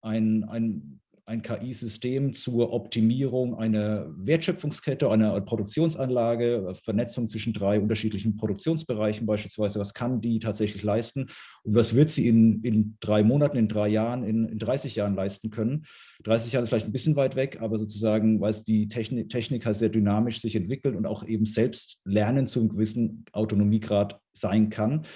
ein, ein ein KI-System zur Optimierung einer Wertschöpfungskette, einer Produktionsanlage, Vernetzung zwischen drei unterschiedlichen Produktionsbereichen beispielsweise. Was kann die tatsächlich leisten und was wird sie in, in drei Monaten, in drei Jahren, in, in 30 Jahren leisten können? 30 Jahre ist vielleicht ein bisschen weit weg, aber sozusagen, weil es die Technik, Technik halt sehr dynamisch sich entwickelt und auch eben selbst lernen zu einem gewissen Autonomiegrad sein kann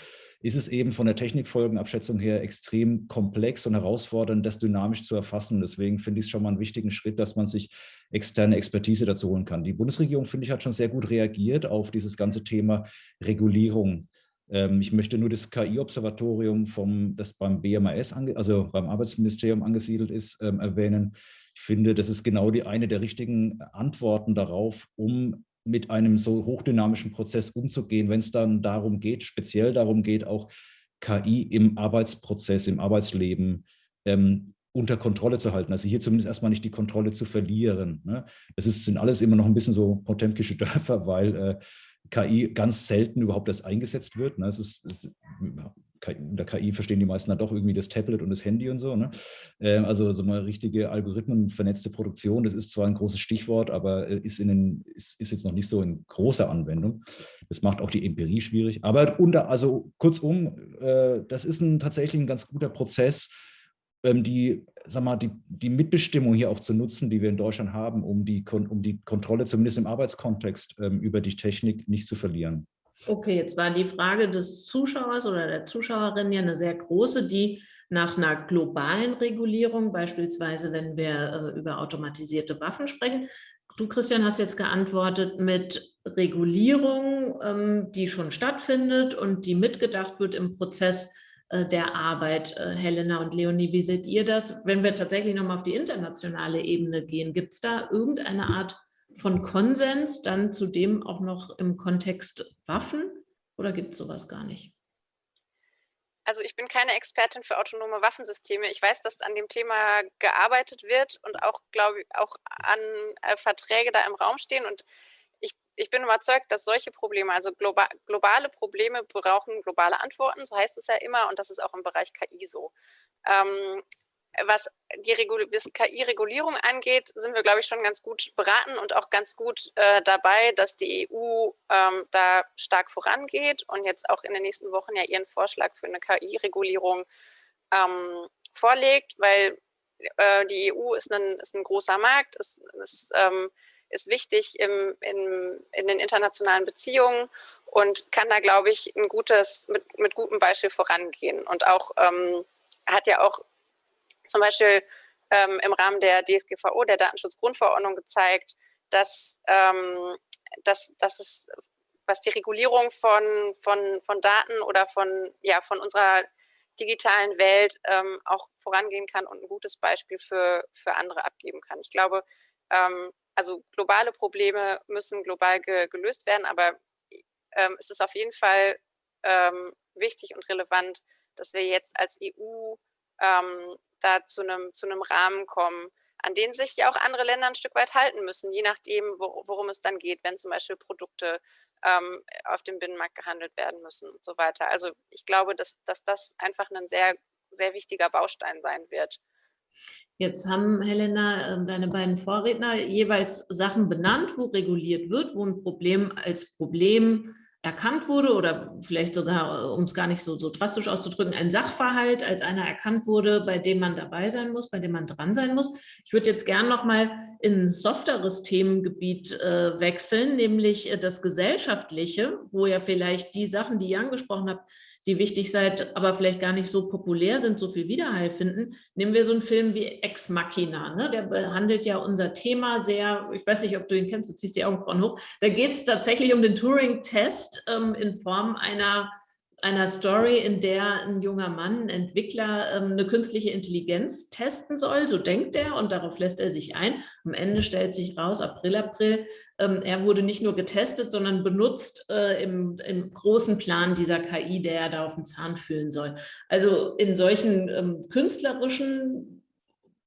ist es eben von der Technikfolgenabschätzung her extrem komplex und herausfordernd, das dynamisch zu erfassen. Deswegen finde ich es schon mal einen wichtigen Schritt, dass man sich externe Expertise dazu holen kann. Die Bundesregierung, finde ich, hat schon sehr gut reagiert auf dieses ganze Thema Regulierung. Ähm, ich möchte nur das KI-Observatorium, das beim BMAS, also beim Arbeitsministerium angesiedelt ist, ähm, erwähnen. Ich finde, das ist genau die eine der richtigen Antworten darauf, um mit einem so hochdynamischen Prozess umzugehen, wenn es dann darum geht, speziell darum geht, auch KI im Arbeitsprozess, im Arbeitsleben ähm, unter Kontrolle zu halten. Also hier zumindest erstmal nicht die Kontrolle zu verlieren. Ne? Das ist, sind alles immer noch ein bisschen so potemkische Dörfer, weil äh, KI ganz selten überhaupt erst eingesetzt wird. Ne? Es ist, es, unter KI verstehen die meisten dann doch irgendwie das Tablet und das Handy und so. Ne? Ähm, also so mal richtige Algorithmen, vernetzte Produktion, das ist zwar ein großes Stichwort, aber äh, ist, in den, ist, ist jetzt noch nicht so in großer Anwendung. Das macht auch die Empirie schwierig. Aber unter, also kurzum, äh, das ist ein, tatsächlich ein ganz guter Prozess, ähm, die, sag mal, die, die Mitbestimmung hier auch zu nutzen, die wir in Deutschland haben, um die, um die Kontrolle zumindest im Arbeitskontext ähm, über die Technik nicht zu verlieren. Okay, jetzt war die Frage des Zuschauers oder der Zuschauerin ja eine sehr große, die nach einer globalen Regulierung, beispielsweise wenn wir äh, über automatisierte Waffen sprechen. Du, Christian, hast jetzt geantwortet mit Regulierung, ähm, die schon stattfindet und die mitgedacht wird im Prozess äh, der Arbeit. Äh, Helena und Leonie, wie seht ihr das? Wenn wir tatsächlich nochmal auf die internationale Ebene gehen, gibt es da irgendeine Art von Konsens dann zudem auch noch im Kontext Waffen oder gibt es sowas gar nicht? Also ich bin keine Expertin für autonome Waffensysteme. Ich weiß, dass an dem Thema gearbeitet wird und auch, glaube ich, auch an äh, Verträge da im Raum stehen. Und ich, ich bin überzeugt, dass solche Probleme, also global, globale Probleme brauchen globale Antworten, so heißt es ja immer, und das ist auch im Bereich KI so. Ähm, was die KI-Regulierung angeht, sind wir, glaube ich, schon ganz gut beraten und auch ganz gut äh, dabei, dass die EU ähm, da stark vorangeht und jetzt auch in den nächsten Wochen ja ihren Vorschlag für eine KI-Regulierung ähm, vorlegt, weil äh, die EU ist ein, ist ein großer Markt, ist, ist, ähm, ist wichtig im, in, in den internationalen Beziehungen und kann da, glaube ich, ein gutes, mit, mit gutem Beispiel vorangehen und auch ähm, hat ja auch zum Beispiel ähm, im Rahmen der DSGVO, der Datenschutzgrundverordnung, gezeigt, dass, ähm, dass, dass es, was die Regulierung von, von, von Daten oder von, ja, von unserer digitalen Welt ähm, auch vorangehen kann und ein gutes Beispiel für, für andere abgeben kann. Ich glaube, ähm, also globale Probleme müssen global ge gelöst werden, aber ähm, es ist auf jeden Fall ähm, wichtig und relevant, dass wir jetzt als EU da zu einem, zu einem Rahmen kommen, an den sich ja auch andere Länder ein Stück weit halten müssen, je nachdem, wo, worum es dann geht, wenn zum Beispiel Produkte ähm, auf dem Binnenmarkt gehandelt werden müssen und so weiter. Also ich glaube, dass, dass das einfach ein sehr, sehr wichtiger Baustein sein wird. Jetzt haben, Helena, ähm, deine beiden Vorredner jeweils Sachen benannt, wo reguliert wird, wo ein Problem als Problem erkannt wurde oder vielleicht sogar, äh, um es gar nicht so, so drastisch auszudrücken, ein Sachverhalt als einer erkannt wurde, bei dem man dabei sein muss, bei dem man dran sein muss. Ich würde jetzt gern noch mal in ein softeres Themengebiet äh, wechseln, nämlich äh, das Gesellschaftliche, wo ja vielleicht die Sachen, die ihr angesprochen habt, die wichtig seid, aber vielleicht gar nicht so populär sind, so viel Widerhall finden. Nehmen wir so einen Film wie Ex Machina, ne? der behandelt ja unser Thema sehr, ich weiß nicht, ob du ihn kennst, du ziehst die Augenbrauen hoch, da geht es tatsächlich um den Turing-Test ähm, in Form einer einer Story, in der ein junger Mann, ein Entwickler, ähm, eine künstliche Intelligenz testen soll, so denkt er und darauf lässt er sich ein. Am Ende stellt sich raus, April, April, ähm, er wurde nicht nur getestet, sondern benutzt äh, im, im großen Plan dieser KI, der er da auf den Zahn fühlen soll. Also in solchen ähm, künstlerischen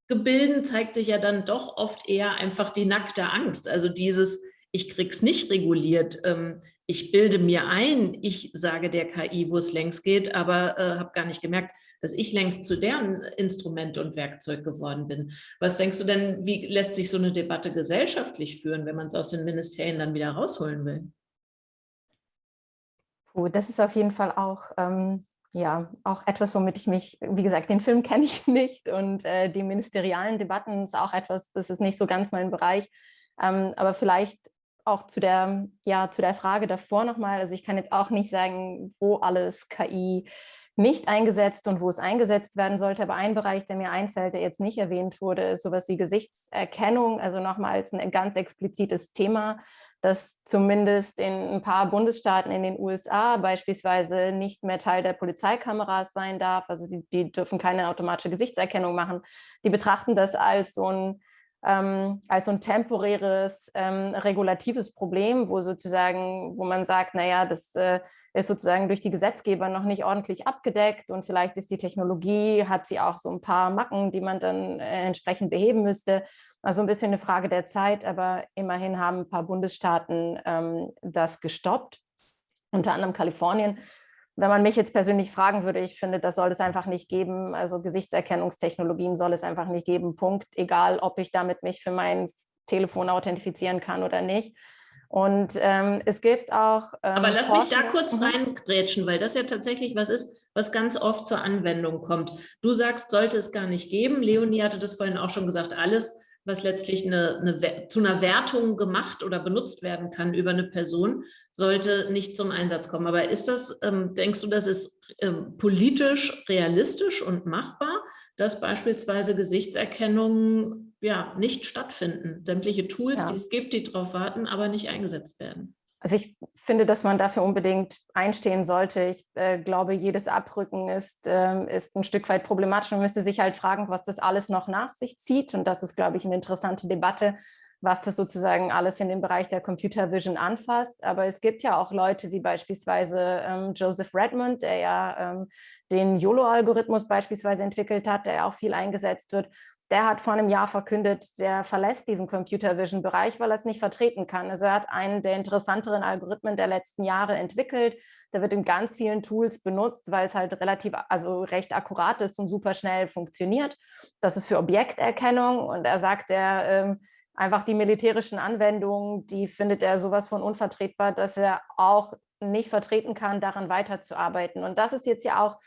Gebilden zeigt sich ja dann doch oft eher einfach die nackte Angst, also dieses, ich krieg's nicht reguliert, ich bilde mir ein, ich sage der KI, wo es längst geht, aber äh, habe gar nicht gemerkt, dass ich längst zu deren Instrument und Werkzeug geworden bin. Was denkst du denn, wie lässt sich so eine Debatte gesellschaftlich führen, wenn man es aus den Ministerien dann wieder rausholen will? Oh, das ist auf jeden Fall auch, ähm, ja, auch etwas, womit ich mich, wie gesagt, den Film <laughs> kenne ich nicht und äh, die ministerialen Debatten ist auch etwas, das ist nicht so ganz mein Bereich. Ähm, aber vielleicht auch zu der, ja, zu der Frage davor nochmal, also ich kann jetzt auch nicht sagen, wo alles KI nicht eingesetzt und wo es eingesetzt werden sollte, aber ein Bereich, der mir einfällt, der jetzt nicht erwähnt wurde, ist sowas wie Gesichtserkennung, also nochmals ein ganz explizites Thema, das zumindest in ein paar Bundesstaaten in den USA beispielsweise nicht mehr Teil der Polizeikameras sein darf, also die, die dürfen keine automatische Gesichtserkennung machen. Die betrachten das als so ein ähm, als so ein temporäres ähm, regulatives Problem, wo sozusagen, wo man sagt, naja, das äh, ist sozusagen durch die Gesetzgeber noch nicht ordentlich abgedeckt und vielleicht ist die Technologie, hat sie auch so ein paar Macken, die man dann äh, entsprechend beheben müsste. Also ein bisschen eine Frage der Zeit, aber immerhin haben ein paar Bundesstaaten ähm, das gestoppt, unter anderem Kalifornien wenn man mich jetzt persönlich fragen würde, ich finde, das soll es einfach nicht geben. Also Gesichtserkennungstechnologien soll es einfach nicht geben. Punkt. Egal, ob ich damit mich für mein Telefon authentifizieren kann oder nicht. Und ähm, es gibt auch. Ähm, Aber lass Forschung. mich da kurz mhm. reingrätschen, weil das ja tatsächlich was ist, was ganz oft zur Anwendung kommt. Du sagst, sollte es gar nicht geben. Leonie hatte das vorhin auch schon gesagt, alles, was letztlich eine, eine, zu einer Wertung gemacht oder benutzt werden kann über eine Person, sollte nicht zum Einsatz kommen. Aber ist das, ähm, denkst du, das ist ähm, politisch realistisch und machbar, dass beispielsweise Gesichtserkennungen ja, nicht stattfinden? Sämtliche Tools, ja. die es gibt, die darauf warten, aber nicht eingesetzt werden. Also ich finde, dass man dafür unbedingt einstehen sollte. Ich äh, glaube, jedes Abrücken ist, äh, ist ein Stück weit problematisch. Man müsste sich halt fragen, was das alles noch nach sich zieht. Und das ist, glaube ich, eine interessante Debatte, was das sozusagen alles in den Bereich der Computer Vision anfasst. Aber es gibt ja auch Leute wie beispielsweise ähm, Joseph Redmond, der ja ähm, den YOLO-Algorithmus beispielsweise entwickelt hat, der ja auch viel eingesetzt wird der hat vor einem Jahr verkündet, der verlässt diesen Computer Vision Bereich, weil er es nicht vertreten kann. Also er hat einen der interessanteren Algorithmen der letzten Jahre entwickelt. Der wird in ganz vielen Tools benutzt, weil es halt relativ, also recht akkurat ist und super schnell funktioniert. Das ist für Objekterkennung und er sagt, er ähm, einfach die militärischen Anwendungen, die findet er sowas von unvertretbar, dass er auch nicht vertreten kann, daran weiterzuarbeiten. Und das ist jetzt ja auch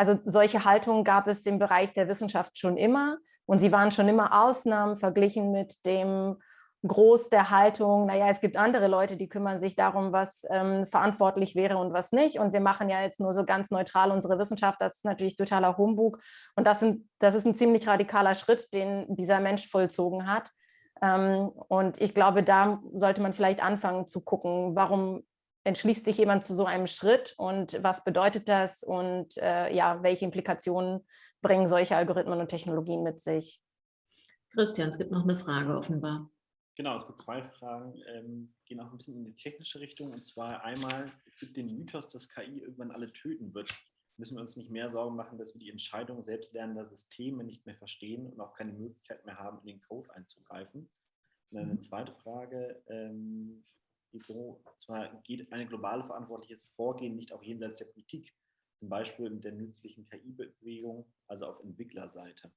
also solche Haltungen gab es im Bereich der Wissenschaft schon immer und sie waren schon immer Ausnahmen verglichen mit dem Groß der Haltung, naja, es gibt andere Leute, die kümmern sich darum, was ähm, verantwortlich wäre und was nicht. Und wir machen ja jetzt nur so ganz neutral unsere Wissenschaft. Das ist natürlich totaler Humbug. Und das, sind, das ist ein ziemlich radikaler Schritt, den dieser Mensch vollzogen hat. Ähm, und ich glaube, da sollte man vielleicht anfangen zu gucken, warum entschließt sich jemand zu so einem Schritt und was bedeutet das und äh, ja, welche Implikationen bringen solche Algorithmen und Technologien mit sich? Christian, es gibt noch eine Frage offenbar. Genau, es gibt zwei Fragen, ähm, gehen auch ein bisschen in die technische Richtung. Und zwar einmal, es gibt den Mythos, dass KI irgendwann alle töten wird. Müssen wir uns nicht mehr Sorgen machen, dass wir die Entscheidung selbstlernender Systeme nicht mehr verstehen und auch keine Möglichkeit mehr haben, in den Code einzugreifen. Und dann eine mhm. zweite Frage, ähm, wo zwar geht eine globale verantwortliches Vorgehen nicht auch jenseits der Politik, zum Beispiel mit der nützlichen KI-Bewegung, also auf Entwicklerseite.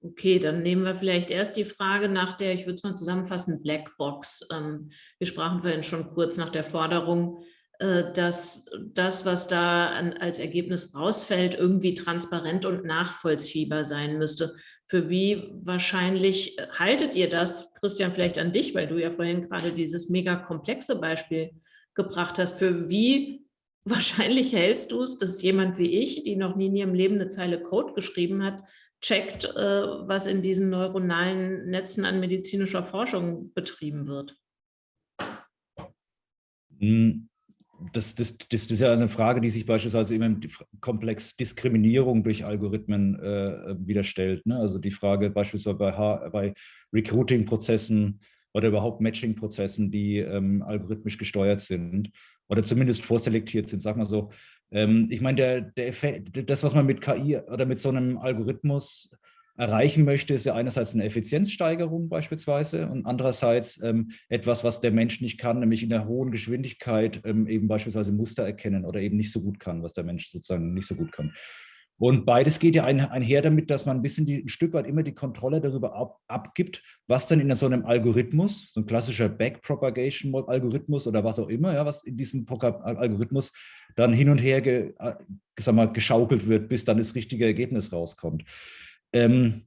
Okay, dann nehmen wir vielleicht erst die Frage nach der, ich würde es mal zusammenfassen, Blackbox. Ähm, wir sprachen vorhin schon kurz nach der Forderung, dass das, was da als Ergebnis rausfällt, irgendwie transparent und nachvollziehbar sein müsste. Für wie wahrscheinlich haltet ihr das, Christian, vielleicht an dich, weil du ja vorhin gerade dieses mega komplexe Beispiel gebracht hast, für wie <laughs> wahrscheinlich hältst du es, dass jemand wie ich, die noch nie in ihrem Leben eine Zeile Code geschrieben hat, checkt, äh, was in diesen neuronalen Netzen an medizinischer Forschung betrieben wird? Hm, das, das, das, ist ja eine Frage, die sich beispielsweise immer im Komplex Diskriminierung durch Algorithmen äh, wieder stellt. Ne? Also die Frage beispielsweise bei, bei Recruiting-Prozessen oder überhaupt Matching-Prozessen, die ähm, algorithmisch gesteuert sind oder zumindest vorselektiert sind, sag mal so. Ähm, ich meine, der, der Effekt, das, was man mit KI oder mit so einem Algorithmus erreichen möchte, ist ja einerseits eine Effizienzsteigerung beispielsweise und andererseits ähm, etwas, was der Mensch nicht kann, nämlich in der hohen Geschwindigkeit ähm, eben beispielsweise Muster erkennen oder eben nicht so gut kann, was der Mensch sozusagen nicht so gut kann. Und beides geht ja ein, einher damit, dass man ein bisschen die, ein Stück weit immer die Kontrolle darüber ab, abgibt, was dann in so einem Algorithmus, so ein klassischer Backpropagation-Algorithmus oder was auch immer, ja, was in diesem Algorithmus dann hin und her ge, äh, sag mal, geschaukelt wird, bis dann das richtige Ergebnis rauskommt. Ähm,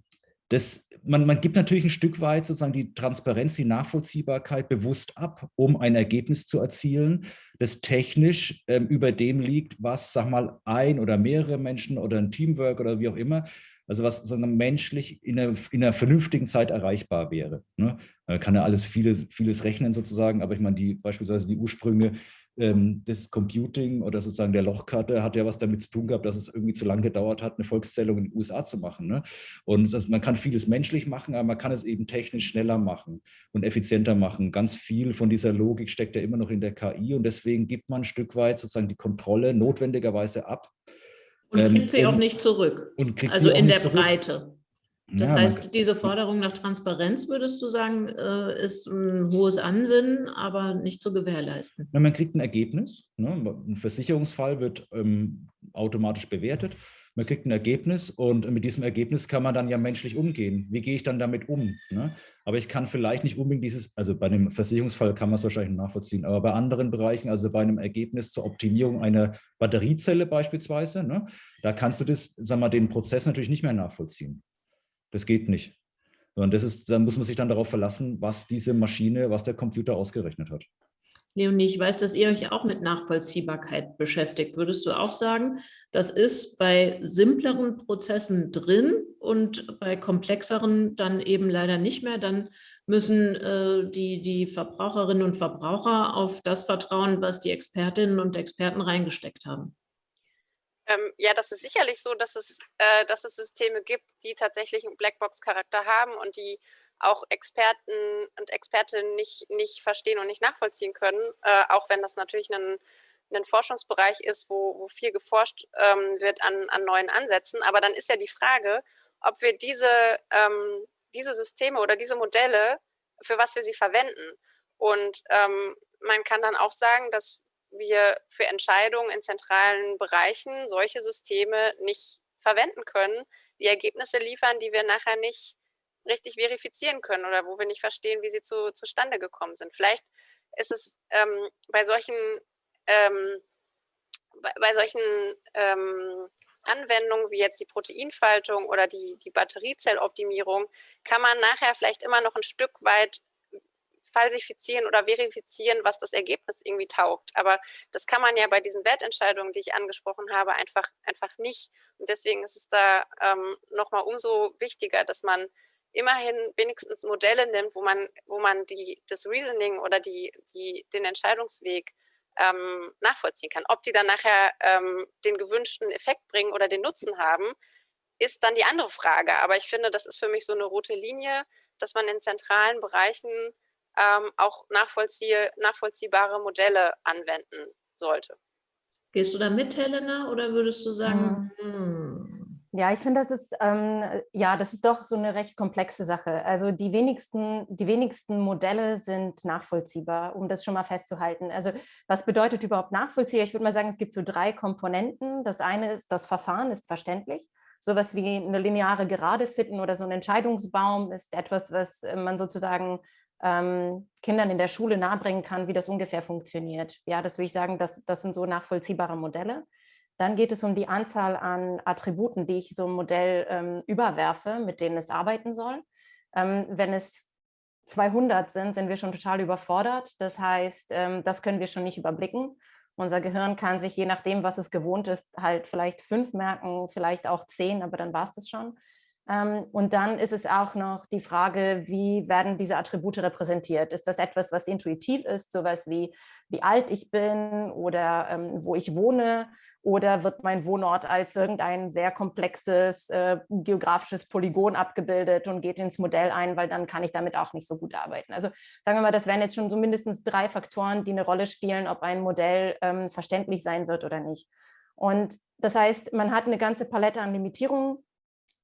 das, man, man, gibt natürlich ein Stück weit sozusagen die Transparenz, die Nachvollziehbarkeit bewusst ab, um ein Ergebnis zu erzielen, das technisch ähm, über dem liegt, was, sag mal, ein oder mehrere Menschen oder ein Teamwork oder wie auch immer, also was sondern menschlich in einer, in einer vernünftigen Zeit erreichbar wäre. Ne? Man kann ja alles vieles, vieles rechnen sozusagen, aber ich meine, die, beispielsweise die Ursprünge das Computing oder sozusagen der Lochkarte hat ja was damit zu tun gehabt, dass es irgendwie zu lange gedauert hat, eine Volkszählung in den USA zu machen. Ne? Und also man kann vieles menschlich machen, aber man kann es eben technisch schneller machen und effizienter machen. Ganz viel von dieser Logik steckt ja immer noch in der KI und deswegen gibt man ein Stück weit sozusagen die Kontrolle notwendigerweise ab. Und kriegt ähm, sie um, auch nicht zurück. also in der zurück. Breite. Das ja, heißt, diese Forderung nach Transparenz, würdest du sagen, äh, ist ein hohes Ansinnen, aber nicht zu gewährleisten? Ja, man kriegt ein Ergebnis. Ne? Ein Versicherungsfall wird ähm, automatisch bewertet. Man kriegt ein Ergebnis und mit diesem Ergebnis kann man dann ja menschlich umgehen. Wie gehe ich dann damit um? Ne? Aber ich kann vielleicht nicht unbedingt dieses, also bei einem Versicherungsfall kann man es wahrscheinlich nachvollziehen, aber bei anderen Bereichen, also bei einem Ergebnis zur Optimierung einer Batteriezelle beispielsweise, ne, da kannst du das, sag mal, den Prozess natürlich nicht mehr nachvollziehen. Das geht nicht. Sondern das ist, da muss man sich dann darauf verlassen, was diese Maschine, was der Computer ausgerechnet hat. Leonie, ich weiß, dass ihr euch auch mit Nachvollziehbarkeit beschäftigt. Würdest du auch sagen, das ist bei simpleren Prozessen drin und bei komplexeren dann eben leider nicht mehr? Dann müssen äh, die, die Verbraucherinnen und Verbraucher auf das vertrauen, was die Expertinnen und Experten reingesteckt haben. Ähm, ja, das ist sicherlich so, dass es, äh, dass es Systeme gibt, die tatsächlich einen Blackbox-Charakter haben und die auch Experten und Expertinnen nicht, nicht verstehen und nicht nachvollziehen können, äh, auch wenn das natürlich ein, ein Forschungsbereich ist, wo, wo viel geforscht ähm, wird an, an neuen Ansätzen. Aber dann ist ja die Frage, ob wir diese, ähm, diese Systeme oder diese Modelle, für was wir sie verwenden. Und ähm, man kann dann auch sagen, dass wir für Entscheidungen in zentralen Bereichen solche Systeme nicht verwenden können, die Ergebnisse liefern, die wir nachher nicht richtig verifizieren können oder wo wir nicht verstehen, wie sie zu, zustande gekommen sind. Vielleicht ist es ähm, bei solchen, ähm, bei, bei, solchen ähm, Anwendungen wie jetzt die Proteinfaltung oder die, die Batteriezelloptimierung, kann man nachher vielleicht immer noch ein Stück weit falsifizieren oder verifizieren, was das Ergebnis irgendwie taugt. Aber das kann man ja bei diesen Wertentscheidungen, die ich angesprochen habe, einfach, einfach nicht. Und deswegen ist es da ähm, nochmal umso wichtiger, dass man immerhin wenigstens Modelle nimmt, wo man, wo man die, das Reasoning oder die, die, den Entscheidungsweg ähm, nachvollziehen kann. Ob die dann nachher ähm, den gewünschten Effekt bringen oder den Nutzen haben, ist dann die andere Frage. Aber ich finde, das ist für mich so eine rote Linie, dass man in zentralen Bereichen ähm, auch nachvollzieh nachvollziehbare Modelle anwenden sollte. Gehst du da mit, Helena, oder würdest du sagen? Hm. Ja, ich finde, das ist ähm, ja, das ist doch so eine recht komplexe Sache. Also die wenigsten, die wenigsten Modelle sind nachvollziehbar, um das schon mal festzuhalten. Also was bedeutet überhaupt nachvollziehbar? Ich würde mal sagen, es gibt so drei Komponenten. Das eine ist, das Verfahren ist verständlich. Sowas wie eine lineare Gerade fitten oder so ein Entscheidungsbaum ist etwas, was äh, man sozusagen ähm, Kindern in der Schule nahebringen kann, wie das ungefähr funktioniert. Ja, das würde ich sagen, das, das sind so nachvollziehbare Modelle. Dann geht es um die Anzahl an Attributen, die ich so einem Modell ähm, überwerfe, mit denen es arbeiten soll. Ähm, wenn es 200 sind, sind wir schon total überfordert. Das heißt, ähm, das können wir schon nicht überblicken. Unser Gehirn kann sich, je nachdem, was es gewohnt ist, halt vielleicht fünf merken, vielleicht auch zehn, aber dann war es das schon. Ähm, und dann ist es auch noch die Frage, wie werden diese Attribute repräsentiert? Ist das etwas, was intuitiv ist, sowas wie, wie alt ich bin oder ähm, wo ich wohne? Oder wird mein Wohnort als irgendein sehr komplexes äh, geografisches Polygon abgebildet und geht ins Modell ein, weil dann kann ich damit auch nicht so gut arbeiten. Also sagen wir mal, das wären jetzt schon so mindestens drei Faktoren, die eine Rolle spielen, ob ein Modell ähm, verständlich sein wird oder nicht. Und das heißt, man hat eine ganze Palette an Limitierungen,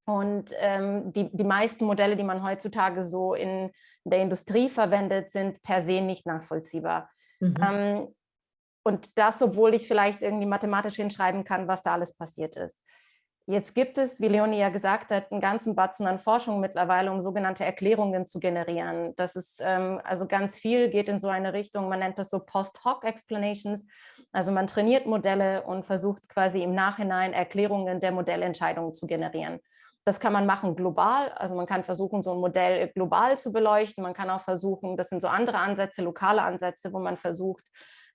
und ähm, die, die meisten Modelle, die man heutzutage so in der Industrie verwendet, sind per se nicht nachvollziehbar. Mhm. Ähm, und das, obwohl ich vielleicht irgendwie mathematisch hinschreiben kann, was da alles passiert ist. Jetzt gibt es, wie Leonie ja gesagt hat, einen ganzen Batzen an Forschung mittlerweile, um sogenannte Erklärungen zu generieren. Das ist ähm, also ganz viel, geht in so eine Richtung, man nennt das so Post-Hoc-Explanations. Also man trainiert Modelle und versucht quasi im Nachhinein Erklärungen der Modellentscheidungen zu generieren. Das kann man machen global, also man kann versuchen, so ein Modell global zu beleuchten. Man kann auch versuchen, das sind so andere Ansätze, lokale Ansätze, wo man versucht,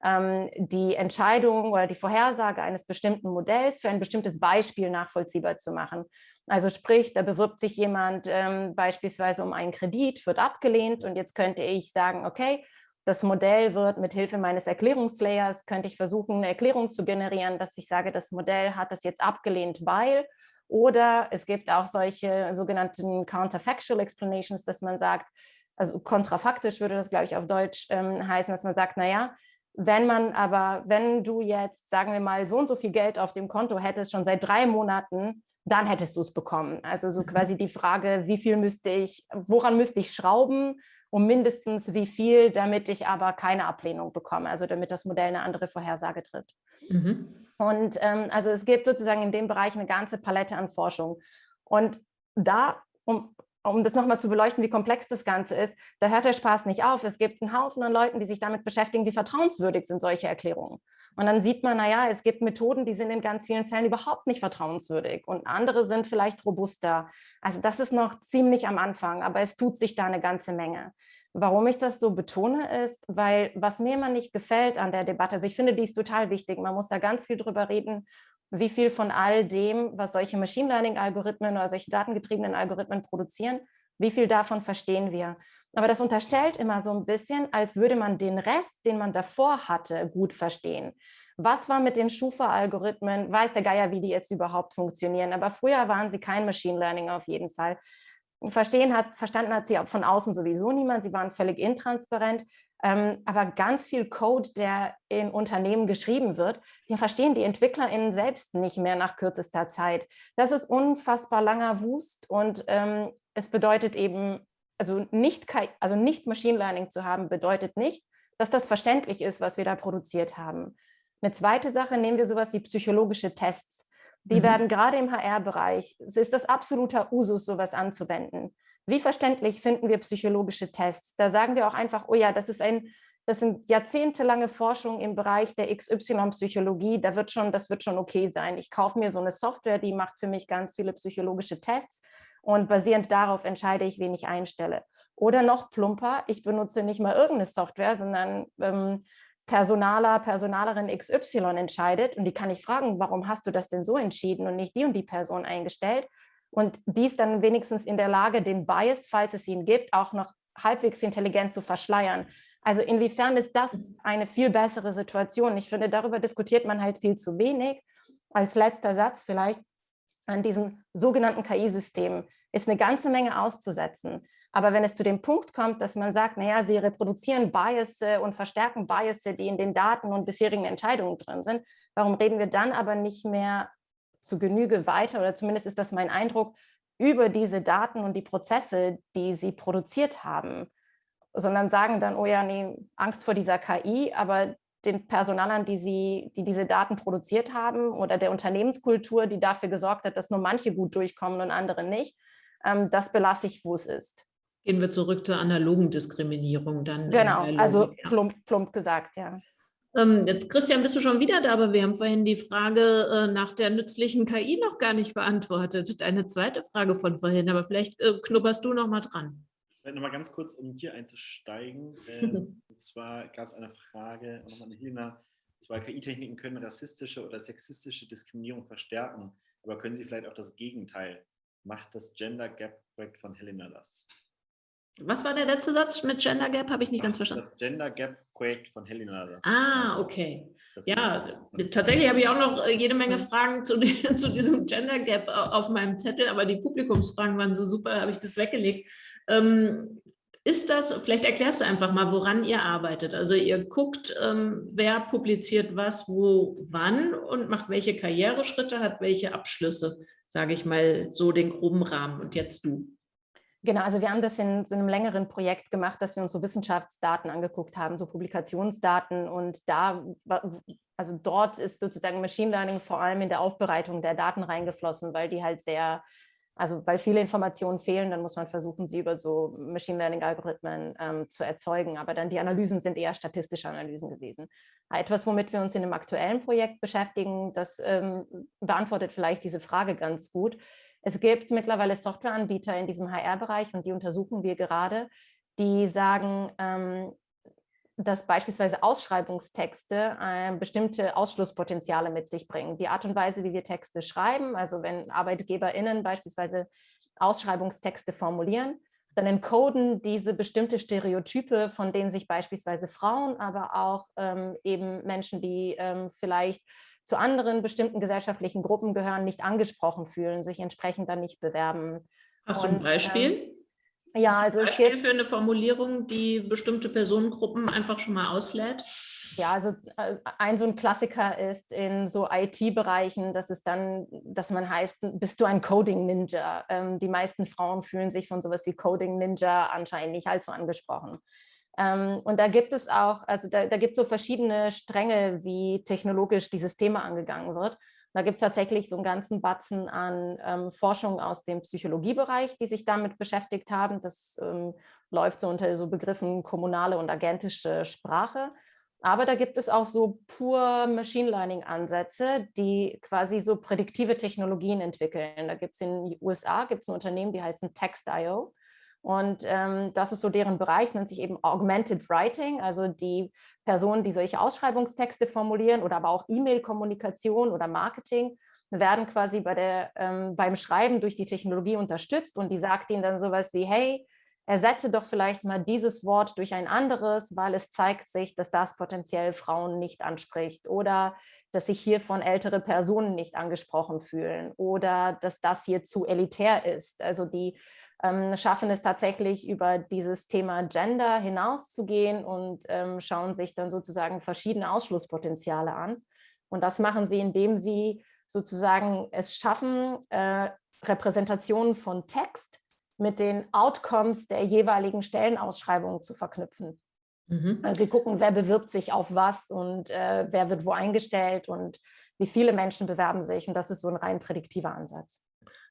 ähm, die Entscheidung oder die Vorhersage eines bestimmten Modells für ein bestimmtes Beispiel nachvollziehbar zu machen. Also sprich, da bewirbt sich jemand ähm, beispielsweise um einen Kredit, wird abgelehnt und jetzt könnte ich sagen, okay, das Modell wird mit Hilfe meines Erklärungslayers, könnte ich versuchen, eine Erklärung zu generieren, dass ich sage, das Modell hat das jetzt abgelehnt, weil oder es gibt auch solche sogenannten Counterfactual Explanations, dass man sagt, also kontrafaktisch würde das, glaube ich, auf Deutsch ähm, heißen, dass man sagt, naja, wenn man aber, wenn du jetzt, sagen wir mal, so und so viel Geld auf dem Konto hättest, schon seit drei Monaten, dann hättest du es bekommen. Also so mhm. quasi die Frage, wie viel müsste ich, woran müsste ich schrauben, um mindestens wie viel, damit ich aber keine Ablehnung bekomme, also damit das Modell eine andere Vorhersage trifft. Mhm. Und ähm, also es gibt sozusagen in dem Bereich eine ganze Palette an Forschung. Und da, um, um das nochmal zu beleuchten, wie komplex das Ganze ist, da hört der Spaß nicht auf. Es gibt einen Haufen an Leuten, die sich damit beschäftigen, wie vertrauenswürdig sind solche Erklärungen. Und dann sieht man, naja, es gibt Methoden, die sind in ganz vielen Fällen überhaupt nicht vertrauenswürdig und andere sind vielleicht robuster. Also das ist noch ziemlich am Anfang, aber es tut sich da eine ganze Menge. Warum ich das so betone, ist, weil was mir immer nicht gefällt an der Debatte, also ich finde, die ist total wichtig, man muss da ganz viel drüber reden, wie viel von all dem, was solche Machine Learning-Algorithmen oder solche datengetriebenen Algorithmen produzieren, wie viel davon verstehen wir. Aber das unterstellt immer so ein bisschen, als würde man den Rest, den man davor hatte, gut verstehen. Was war mit den Schufa-Algorithmen? Weiß der Geier, wie die jetzt überhaupt funktionieren. Aber früher waren sie kein Machine Learning auf jeden Fall. Verstehen hat, verstanden hat sie von außen sowieso niemand, sie waren völlig intransparent, ähm, aber ganz viel Code, der in Unternehmen geschrieben wird, den verstehen die EntwicklerInnen selbst nicht mehr nach kürzester Zeit. Das ist unfassbar langer Wust und ähm, es bedeutet eben, also nicht, also nicht Machine Learning zu haben, bedeutet nicht, dass das verständlich ist, was wir da produziert haben. Eine zweite Sache, nehmen wir sowas wie psychologische Tests. Die mhm. werden gerade im HR-Bereich, es ist das absoluter Usus, sowas anzuwenden. Wie verständlich finden wir psychologische Tests? Da sagen wir auch einfach, oh ja, das ist ein, das sind jahrzehntelange Forschung im Bereich der XY-Psychologie, da wird schon, das wird schon okay sein. Ich kaufe mir so eine Software, die macht für mich ganz viele psychologische Tests und basierend darauf entscheide ich, wen ich einstelle. Oder noch plumper, ich benutze nicht mal irgendeine Software, sondern ähm, Personaler, Personalerin XY entscheidet und die kann ich fragen, warum hast du das denn so entschieden und nicht die und die Person eingestellt? Und die ist dann wenigstens in der Lage, den Bias, falls es ihn gibt, auch noch halbwegs intelligent zu verschleiern. Also inwiefern ist das eine viel bessere Situation? Ich finde, darüber diskutiert man halt viel zu wenig. Als letzter Satz vielleicht an diesen sogenannten KI-Systemen ist eine ganze Menge auszusetzen. Aber wenn es zu dem Punkt kommt, dass man sagt, naja, sie reproduzieren Bias und verstärken Bias, die in den Daten und bisherigen Entscheidungen drin sind, warum reden wir dann aber nicht mehr zu Genüge weiter, oder zumindest ist das mein Eindruck, über diese Daten und die Prozesse, die sie produziert haben, sondern sagen dann, oh ja, nee, Angst vor dieser KI, aber den Personalern, die, sie, die diese Daten produziert haben oder der Unternehmenskultur, die dafür gesorgt hat, dass nur manche gut durchkommen und andere nicht, ähm, das belasse ich, wo es ist. Gehen wir zurück zur analogen Diskriminierung dann. Genau, also plump, plump gesagt, ja. Ähm, jetzt, Christian, bist du schon wieder da, aber wir haben vorhin die Frage äh, nach der nützlichen KI noch gar nicht beantwortet. Deine zweite Frage von vorhin, aber vielleicht äh, knupperst du noch mal dran. Vielleicht noch mal ganz kurz, um hier einzusteigen. <laughs> Ähm, und zwar gab es eine Frage, nochmal an Helena, zwar KI-Techniken können rassistische oder sexistische Diskriminierung verstärken, aber können sie vielleicht auch das Gegenteil? Macht das Gender Gap Projekt von Helena das? Was war der letzte Satz mit Gender Gap? Habe ich nicht Ach, ganz verstanden. Das Gender Gap Projekt von Helena. Ah, also, okay. Ja, tatsächlich habe ich auch noch äh, jede Menge. Fragen zu, <laughs> zu, diesem Gender Gap auf meinem Zettel, aber die Publikumsfragen waren so super, habe ich das weggelegt. Ähm, ist das, vielleicht erklärst du einfach mal, woran ihr arbeitet. Also ihr guckt, ähm, wer publiziert was, wo, wann und macht welche Karriereschritte, hat welche Abschlüsse, sage ich mal, so den groben Rahmen. Und jetzt du. Genau, also wir haben das in so einem längeren Projekt gemacht, dass wir uns so Wissenschaftsdaten angeguckt haben, so Publikationsdaten. Und da, also dort ist sozusagen Machine Learning vor allem in der Aufbereitung der Daten reingeflossen, weil die halt sehr, also weil viele Informationen fehlen, dann muss man versuchen, sie über so Machine Learning Algorithmen ähm, zu erzeugen, aber dann die Analysen sind eher statistische Analysen gewesen. Etwas, womit wir uns in dem aktuellen Projekt beschäftigen, das ähm, beantwortet vielleicht diese Frage ganz gut, es gibt mittlerweile Softwareanbieter in diesem HR-Bereich und die untersuchen wir gerade, die sagen, ähm, dass beispielsweise Ausschreibungstexte äh, bestimmte Ausschlusspotenziale mit sich bringen. Die Art und Weise, wie wir Texte schreiben, also wenn ArbeitgeberInnen beispielsweise Ausschreibungstexte formulieren, dann encoden diese bestimmte Stereotype, von denen sich beispielsweise Frauen, aber auch ähm, eben Menschen, die ähm, vielleicht zu anderen bestimmten gesellschaftlichen Gruppen gehören, nicht angesprochen fühlen, sich entsprechend dann nicht bewerben. Hast Und, du ein Beispiel? Ähm, ja, also Beispiel es gibt, für eine Formulierung, die bestimmte Personengruppen einfach schon mal auslädt? Ja, also äh, ein so ein Klassiker ist in so IT-Bereichen, dass es dann, dass man heißt, bist du ein Coding-Ninja? Ähm, die meisten Frauen fühlen sich von sowas wie Coding-Ninja anscheinend nicht allzu angesprochen. Ähm, und da gibt es auch, also da, da gibt es so verschiedene Stränge, wie technologisch dieses Thema angegangen wird. Da gibt es tatsächlich so einen ganzen Batzen an ähm, Forschung aus dem Psychologiebereich, die sich damit beschäftigt haben. Das ähm, läuft so unter so Begriffen kommunale und agentische Sprache. Aber da gibt es auch so pur Machine Learning Ansätze, die quasi so prädiktive Technologien entwickeln. Da gibt es in den USA gibt's ein Unternehmen, die heißen Text.io. Und ähm, das ist so deren Bereich, nennt sich eben Augmented Writing, also die Personen, die solche Ausschreibungstexte formulieren oder aber auch E-Mail-Kommunikation oder Marketing, werden quasi bei der, ähm, beim Schreiben durch die Technologie unterstützt und die sagt ihnen dann sowas wie, hey, ersetze doch vielleicht mal dieses Wort durch ein anderes, weil es zeigt sich, dass das potenziell Frauen nicht anspricht oder dass sich hiervon ältere Personen nicht angesprochen fühlen oder dass das hier zu elitär ist. Also die schaffen es tatsächlich über dieses Thema Gender hinauszugehen und ähm, schauen sich dann sozusagen verschiedene Ausschlusspotenziale an. Und das machen sie, indem sie sozusagen es schaffen, äh, Repräsentationen von Text mit den Outcomes der jeweiligen Stellenausschreibungen zu verknüpfen. Mhm. Also sie gucken, wer bewirbt sich auf was und äh, wer wird wo eingestellt und wie viele Menschen bewerben sich. Und das ist so ein rein prädiktiver Ansatz.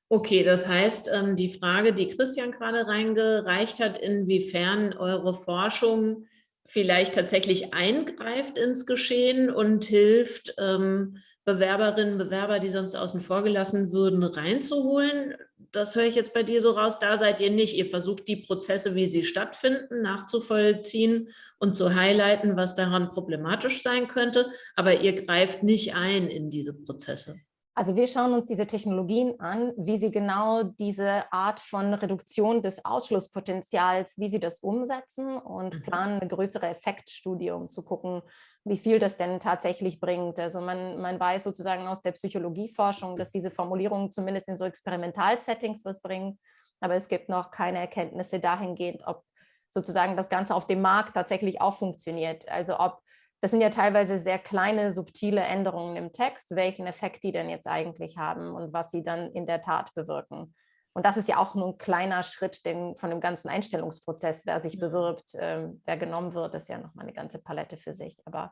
Okay, das heißt, ähm, die Frage, die Christian gerade reingereicht hat, inwiefern eure Forschung vielleicht tatsächlich eingreift ins Geschehen und hilft, ähm, Bewerberinnen Bewerber, die sonst außen vor gelassen würden, reinzuholen. Das höre ich jetzt bei dir so raus, da seid ihr nicht. Ihr versucht die Prozesse, wie sie stattfinden, nachzuvollziehen und zu highlighten, was daran problematisch sein könnte, aber ihr greift nicht ein in diese Prozesse. Also wir schauen uns diese Technologien an, wie sie genau diese Art von Reduktion des Ausschlusspotenzials, wie sie das umsetzen und mhm. planen eine größere Effektstudie, um zu gucken, wie viel das denn tatsächlich bringt. Also man, man weiß sozusagen aus der Psychologieforschung, dass diese Formulierungen zumindest in so Experimentalsettings was bringen, aber es gibt noch keine Erkenntnisse dahingehend, ob sozusagen das Ganze auf dem Markt tatsächlich auch funktioniert. Also ob das sind ja teilweise sehr kleine, subtile Änderungen im Text, welchen Effekt die denn jetzt eigentlich haben und was sie dann in der Tat bewirken. Und das ist ja auch nur ein kleiner Schritt den, von dem ganzen Einstellungsprozess, wer sich bewirbt, äh, wer genommen wird, ist ja nochmal eine ganze Palette für sich. Aber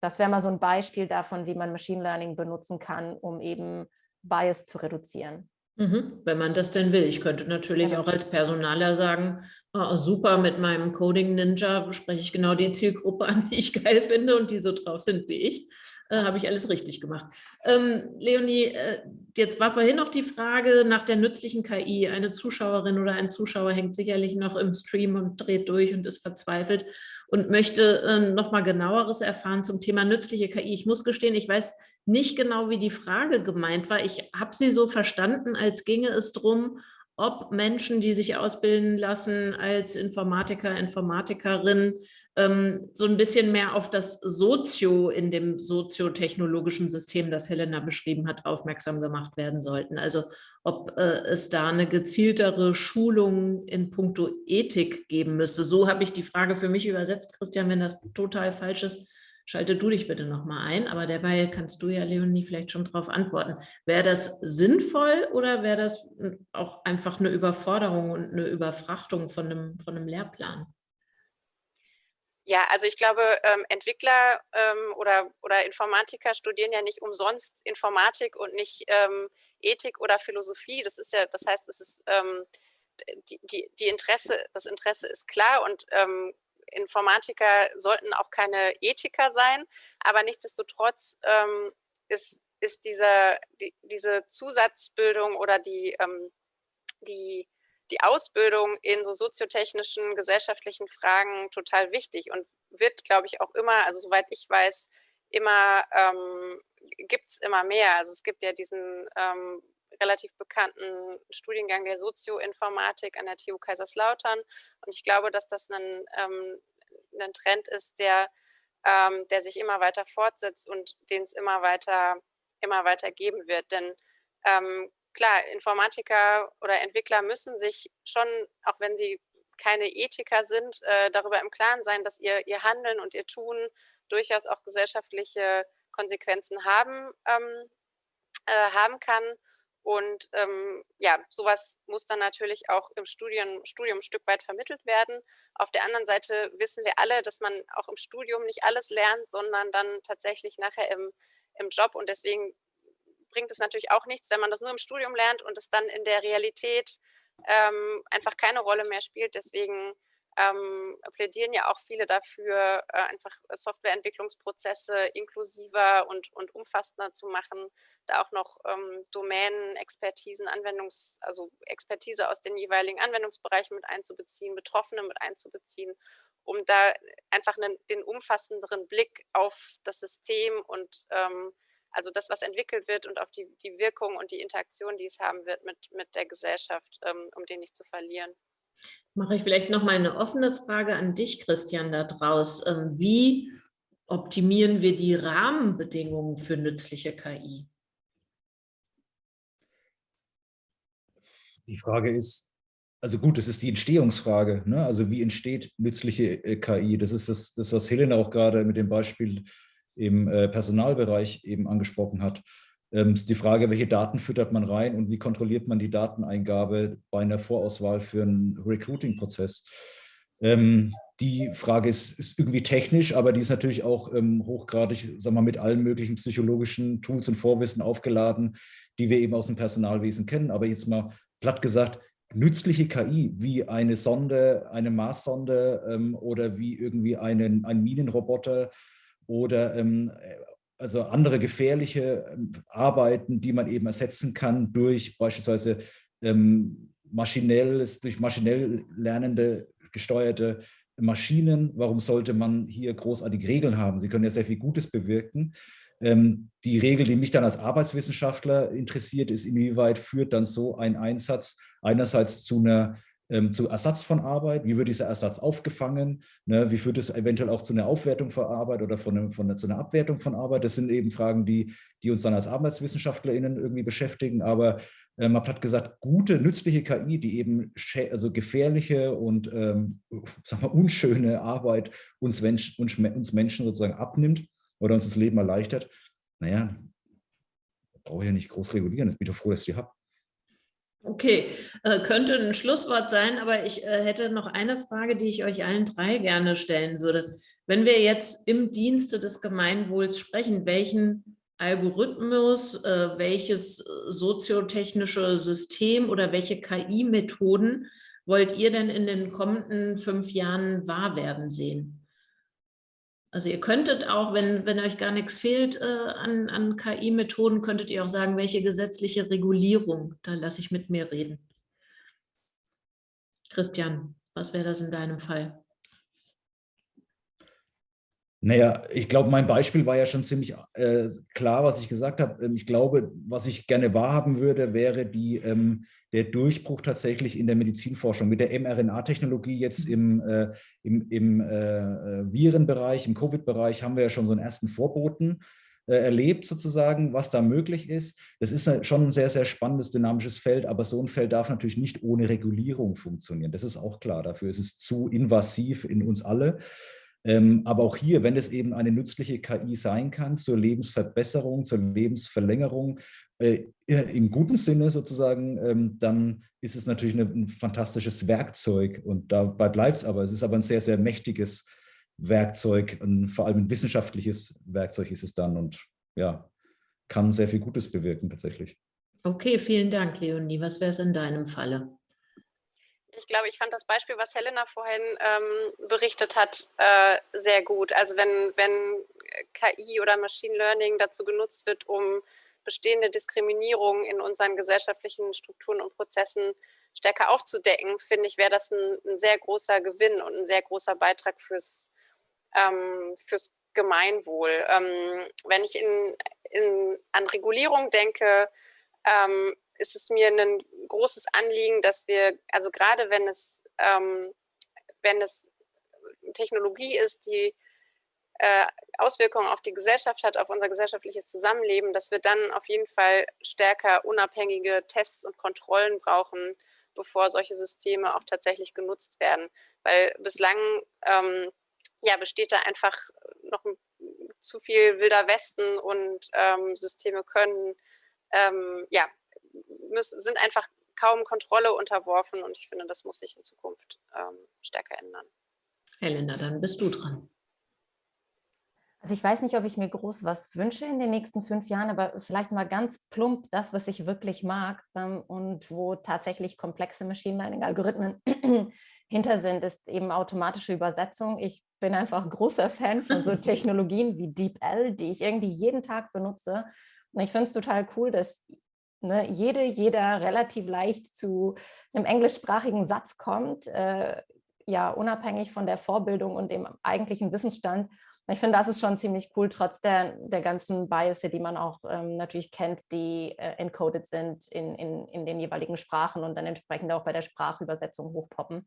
das wäre mal so ein Beispiel davon, wie man Machine Learning benutzen kann, um eben Bias zu reduzieren. Mhm, wenn man das denn will. Ich könnte natürlich genau. auch als Personaler sagen, oh, super, mit meinem Coding Ninja spreche ich genau die Zielgruppe an, die ich geil finde und die so drauf sind wie ich. Äh, Habe ich alles richtig gemacht. Ähm, Leonie, äh, jetzt war vorhin noch die Frage nach der nützlichen KI. Eine Zuschauerin oder ein Zuschauer hängt sicherlich noch im Stream und dreht durch und ist verzweifelt und möchte äh, noch mal genaueres erfahren zum Thema nützliche KI. Ich muss gestehen, ich weiß nicht genau, wie die Frage gemeint war. Ich habe sie so verstanden, als ginge es darum, ob Menschen, die sich ausbilden lassen als Informatiker, Informatikerin, ähm, so ein bisschen mehr auf das Sozio in dem soziotechnologischen System, das Helena beschrieben hat, aufmerksam gemacht werden sollten. Also ob äh, es da eine gezieltere Schulung in puncto Ethik geben müsste. So habe ich die Frage für mich übersetzt, Christian, wenn das total falsch ist, schalte du dich bitte nochmal ein, aber dabei kannst du ja, Leonie, vielleicht schon darauf antworten. Wäre das sinnvoll oder wäre das auch einfach eine Überforderung und eine Überfrachtung von einem, von einem Lehrplan? Ja, also ich glaube, ähm, Entwickler ähm, oder, oder Informatiker studieren ja nicht umsonst Informatik und nicht ähm, Ethik oder Philosophie. Das ist ja, das heißt, es ist ähm, die, die, die Interesse, das Interesse ist klar und ähm, Informatiker sollten auch keine Ethiker sein, aber nichtsdestotrotz ähm, ist, ist diese, die, diese Zusatzbildung oder die, ähm, die, die Ausbildung in so soziotechnischen, gesellschaftlichen Fragen total wichtig und wird, glaube ich, auch immer, also soweit ich weiß, immer, ähm, gibt es immer mehr. Also es gibt ja diesen ähm, relativ bekannten Studiengang der Sozioinformatik an der TU Kaiserslautern. Und ich glaube, dass das ein, ähm, ein Trend ist, der, ähm, der sich immer weiter fortsetzt und den es immer weiter, immer weiter geben wird. Denn ähm, klar, Informatiker oder Entwickler müssen sich schon, auch wenn sie keine Ethiker sind, äh, darüber im Klaren sein, dass ihr, ihr Handeln und ihr Tun durchaus auch gesellschaftliche Konsequenzen haben, ähm, äh, haben kann und ähm, ja, sowas muss dann natürlich auch im Studium, Studium ein Stück weit vermittelt werden. Auf der anderen Seite wissen wir alle, dass man auch im Studium nicht alles lernt, sondern dann tatsächlich nachher im, im Job. Und deswegen bringt es natürlich auch nichts, wenn man das nur im Studium lernt und es dann in der Realität ähm, einfach keine Rolle mehr spielt. Deswegen ähm, plädieren ja auch viele dafür, äh, einfach Softwareentwicklungsprozesse inklusiver und, und umfassender zu machen, da auch noch ähm, Domänen, Expertisen, Anwendungs-, also Expertise aus den jeweiligen Anwendungsbereichen mit einzubeziehen, Betroffene mit einzubeziehen, um da einfach einen, den umfassenderen Blick auf das System und ähm, also das, was entwickelt wird und auf die, die Wirkung und die Interaktion, die es haben wird mit, mit der Gesellschaft, ähm, um den nicht zu verlieren. Mache ich vielleicht noch mal eine offene Frage an dich, Christian, da draus. Ähm, wie optimieren wir die Rahmenbedingungen für nützliche KI? Die Frage ist, also gut, das ist die Entstehungsfrage. Ne? Also wie entsteht nützliche äh, KI? Das ist das, das, was Helena auch gerade mit dem Beispiel im äh, Personalbereich eben angesprochen hat. Ähm, ist die Frage, welche Daten füttert man rein und wie kontrolliert man die Dateneingabe bei einer Vorauswahl für einen Recruiting-Prozess. Ähm, die Frage ist, ist, irgendwie technisch, aber die ist natürlich auch ähm, hochgradig, sagen wir, mit allen möglichen psychologischen Tools und Vorwissen aufgeladen, die wir eben aus dem Personalwesen kennen. Aber jetzt mal platt gesagt, nützliche KI wie eine Sonde, eine Marssonde ähm, oder wie irgendwie einen, ein Minenroboter oder ähm, also andere gefährliche ähm, Arbeiten, die man eben ersetzen kann durch beispielsweise ähm, maschinelles, durch maschinell lernende, gesteuerte Maschinen. Warum sollte man hier großartige Regeln haben? Sie können ja sehr viel Gutes bewirken. Ähm, die Regel, die mich dann als Arbeitswissenschaftler interessiert, ist, inwieweit führt dann so ein Einsatz einerseits zu einer ähm, zu Ersatz von Arbeit, wie wird dieser Ersatz aufgefangen, ne, wie führt es eventuell auch zu einer Aufwertung von Arbeit oder von, von zu einer Abwertung von Arbeit. Das sind eben Fragen, die, die uns dann als ArbeitswissenschaftlerInnen irgendwie beschäftigen, aber äh, mal platt gesagt, gute, nützliche KI, die eben also gefährliche und ähm, sagen wir, unschöne Arbeit uns, Mensch, uns, uns Menschen sozusagen abnimmt oder uns das Leben erleichtert, naja, brauche ich ja nicht groß regulieren. Ich bin doch froh, dass ich die habe. Okay, äh, könnte ein Schlusswort sein, aber ich äh, hätte noch eine Frage, die ich euch allen drei gerne stellen würde. Wenn wir jetzt im Dienste des Gemeinwohls sprechen, welchen Algorithmus, äh, welches soziotechnische System oder welche KI-Methoden wollt ihr denn in den kommenden fünf Jahren wahr werden sehen? Also ihr könntet auch, wenn, wenn euch gar nichts fehlt äh, an, an KI-Methoden, könntet ihr auch sagen, welche gesetzliche Regulierung, da lasse ich mit mir reden. Christian, was wäre das in deinem Fall? Naja, ich glaube, mein Beispiel war ja schon ziemlich äh, klar, was ich gesagt habe. Ähm, ich glaube, was ich gerne wahrhaben würde, wäre die, ähm, der Durchbruch tatsächlich in der Medizinforschung mit der mRNA-Technologie jetzt im, äh, im, im äh, Virenbereich, im Covid-Bereich haben wir ja schon so einen ersten Vorboten äh, erlebt sozusagen, was da möglich ist. Das ist schon ein sehr, sehr spannendes, dynamisches Feld, aber so ein Feld darf natürlich nicht ohne Regulierung funktionieren. Das ist auch klar. Dafür ist es zu invasiv in uns alle. Ähm, aber auch hier, wenn es eben eine nützliche KI sein kann zur Lebensverbesserung, zur Lebensverlängerung, äh, im guten Sinne sozusagen, ähm, dann ist es natürlich ein fantastisches Werkzeug und dabei bleibt es aber. Es ist aber ein sehr, sehr mächtiges Werkzeug und vor allem ein wissenschaftliches Werkzeug ist es dann und ja, kann sehr viel Gutes bewirken tatsächlich. Okay, vielen Dank, Leonie. Was wäre es in deinem Falle? ich glaube, ich fand das Beispiel, was Helena vorhin ähm, berichtet hat, äh, sehr gut. Also wenn, wenn KI oder Machine Learning dazu genutzt wird, um bestehende Diskriminierung in unseren gesellschaftlichen Strukturen und Prozessen stärker aufzudecken, finde ich, wäre das ein, ein, sehr großer Gewinn und ein sehr großer Beitrag fürs, ähm, fürs Gemeinwohl. Ähm, wenn ich in, in, an Regulierung denke, ähm, ist es mir ein großes Anliegen, dass wir, also gerade wenn es, ähm, wenn es Technologie ist, die äh, Auswirkungen auf die Gesellschaft hat, auf unser gesellschaftliches Zusammenleben, dass wir dann auf jeden Fall stärker unabhängige Tests und Kontrollen brauchen, bevor solche Systeme auch tatsächlich genutzt werden. Weil bislang ähm, ja, besteht da einfach noch zu viel wilder Westen und ähm, Systeme können ähm, ja, müssen, sind einfach kaum Kontrolle unterworfen und ich finde, das muss sich in Zukunft ähm, stärker ändern. Helena, dann bist du dran. Also ich weiß nicht, ob ich mir groß was wünsche in den nächsten fünf Jahren, aber vielleicht mal ganz plump das, was ich wirklich mag ähm, und wo tatsächlich komplexe Machine Learning-Algorithmen <clears throat> hinter sind, ist eben automatische Übersetzung. Ich bin einfach großer Fan von so <laughs> Technologien wie DeepL, die ich irgendwie jeden Tag benutze. Und ich finde es total cool, dass ne, jede, jeder relativ leicht zu einem englischsprachigen Satz kommt, äh, ja, unabhängig von der Vorbildung und dem eigentlichen Wissensstand. Ich finde, das ist schon ziemlich cool, trotz der, der ganzen Bias, die man auch ähm, natürlich kennt, die äh, encoded sind in, in, in den jeweiligen Sprachen und dann entsprechend auch bei der Sprachübersetzung hochpoppen.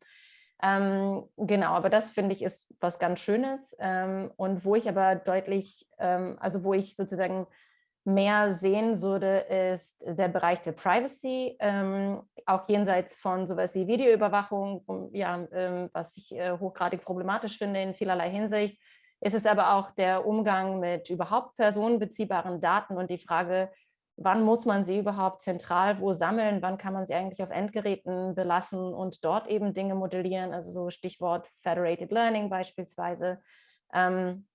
Ähm, genau, aber das finde ich ist was ganz Schönes ähm, und wo ich aber deutlich, ähm, also wo ich sozusagen mehr sehen würde, ist der Bereich der Privacy, ähm, auch jenseits von sowas wie Videoüberwachung, ja, ähm, was ich äh, hochgradig problematisch finde in vielerlei Hinsicht, ist es aber auch der Umgang mit überhaupt personenbeziehbaren Daten und die Frage, wann muss man sie überhaupt zentral wo sammeln, wann kann man sie eigentlich auf Endgeräten belassen und dort eben Dinge modellieren, also so Stichwort Federated Learning beispielsweise. Ähm,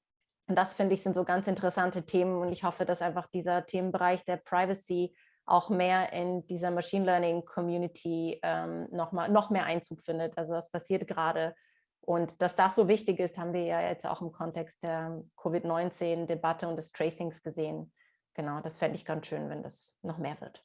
das finde ich sind so ganz interessante Themen und ich hoffe, dass einfach dieser Themenbereich der Privacy auch mehr in dieser Machine Learning Community ähm, noch, mal, noch mehr Einzug findet. Also das passiert gerade. Und dass das so wichtig ist, haben wir ja jetzt auch im Kontext der Covid-19-Debatte und des Tracings gesehen. Genau, das fände ich ganz schön, wenn das noch mehr wird.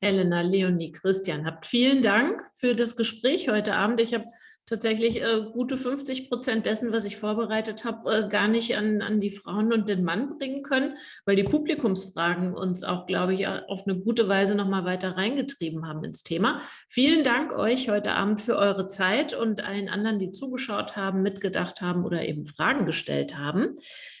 Elena, Leonie, Christian, habt vielen Dank für das Gespräch heute Abend. Ich habe tatsächlich äh, gute 50 Prozent dessen, was ich vorbereitet habe, äh, gar nicht an, an die Frauen und den Mann bringen können, weil die Publikumsfragen uns auch, glaube ich, auf eine gute Weise nochmal weiter reingetrieben haben ins Thema. Vielen Dank euch heute Abend für eure Zeit und allen anderen, die zugeschaut haben, mitgedacht haben oder eben Fragen gestellt haben.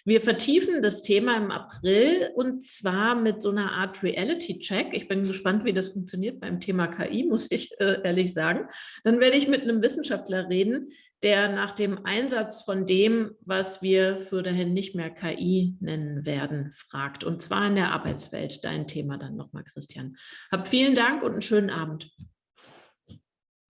Wir vertiefen das Thema im April und zwar mit so einer Art Reality-Check. Ich bin gespannt, wie das funktioniert beim Thema KI, muss ich äh, ehrlich sagen. Dann werde ich mit einem Wissenschaftler reden, der nach dem Einsatz von dem, was wir für dahin nicht mehr KI nennen werden, fragt. Und zwar in der Arbeitswelt. Dein Thema dann nochmal, Christian. Hab vielen Dank und einen schönen Abend.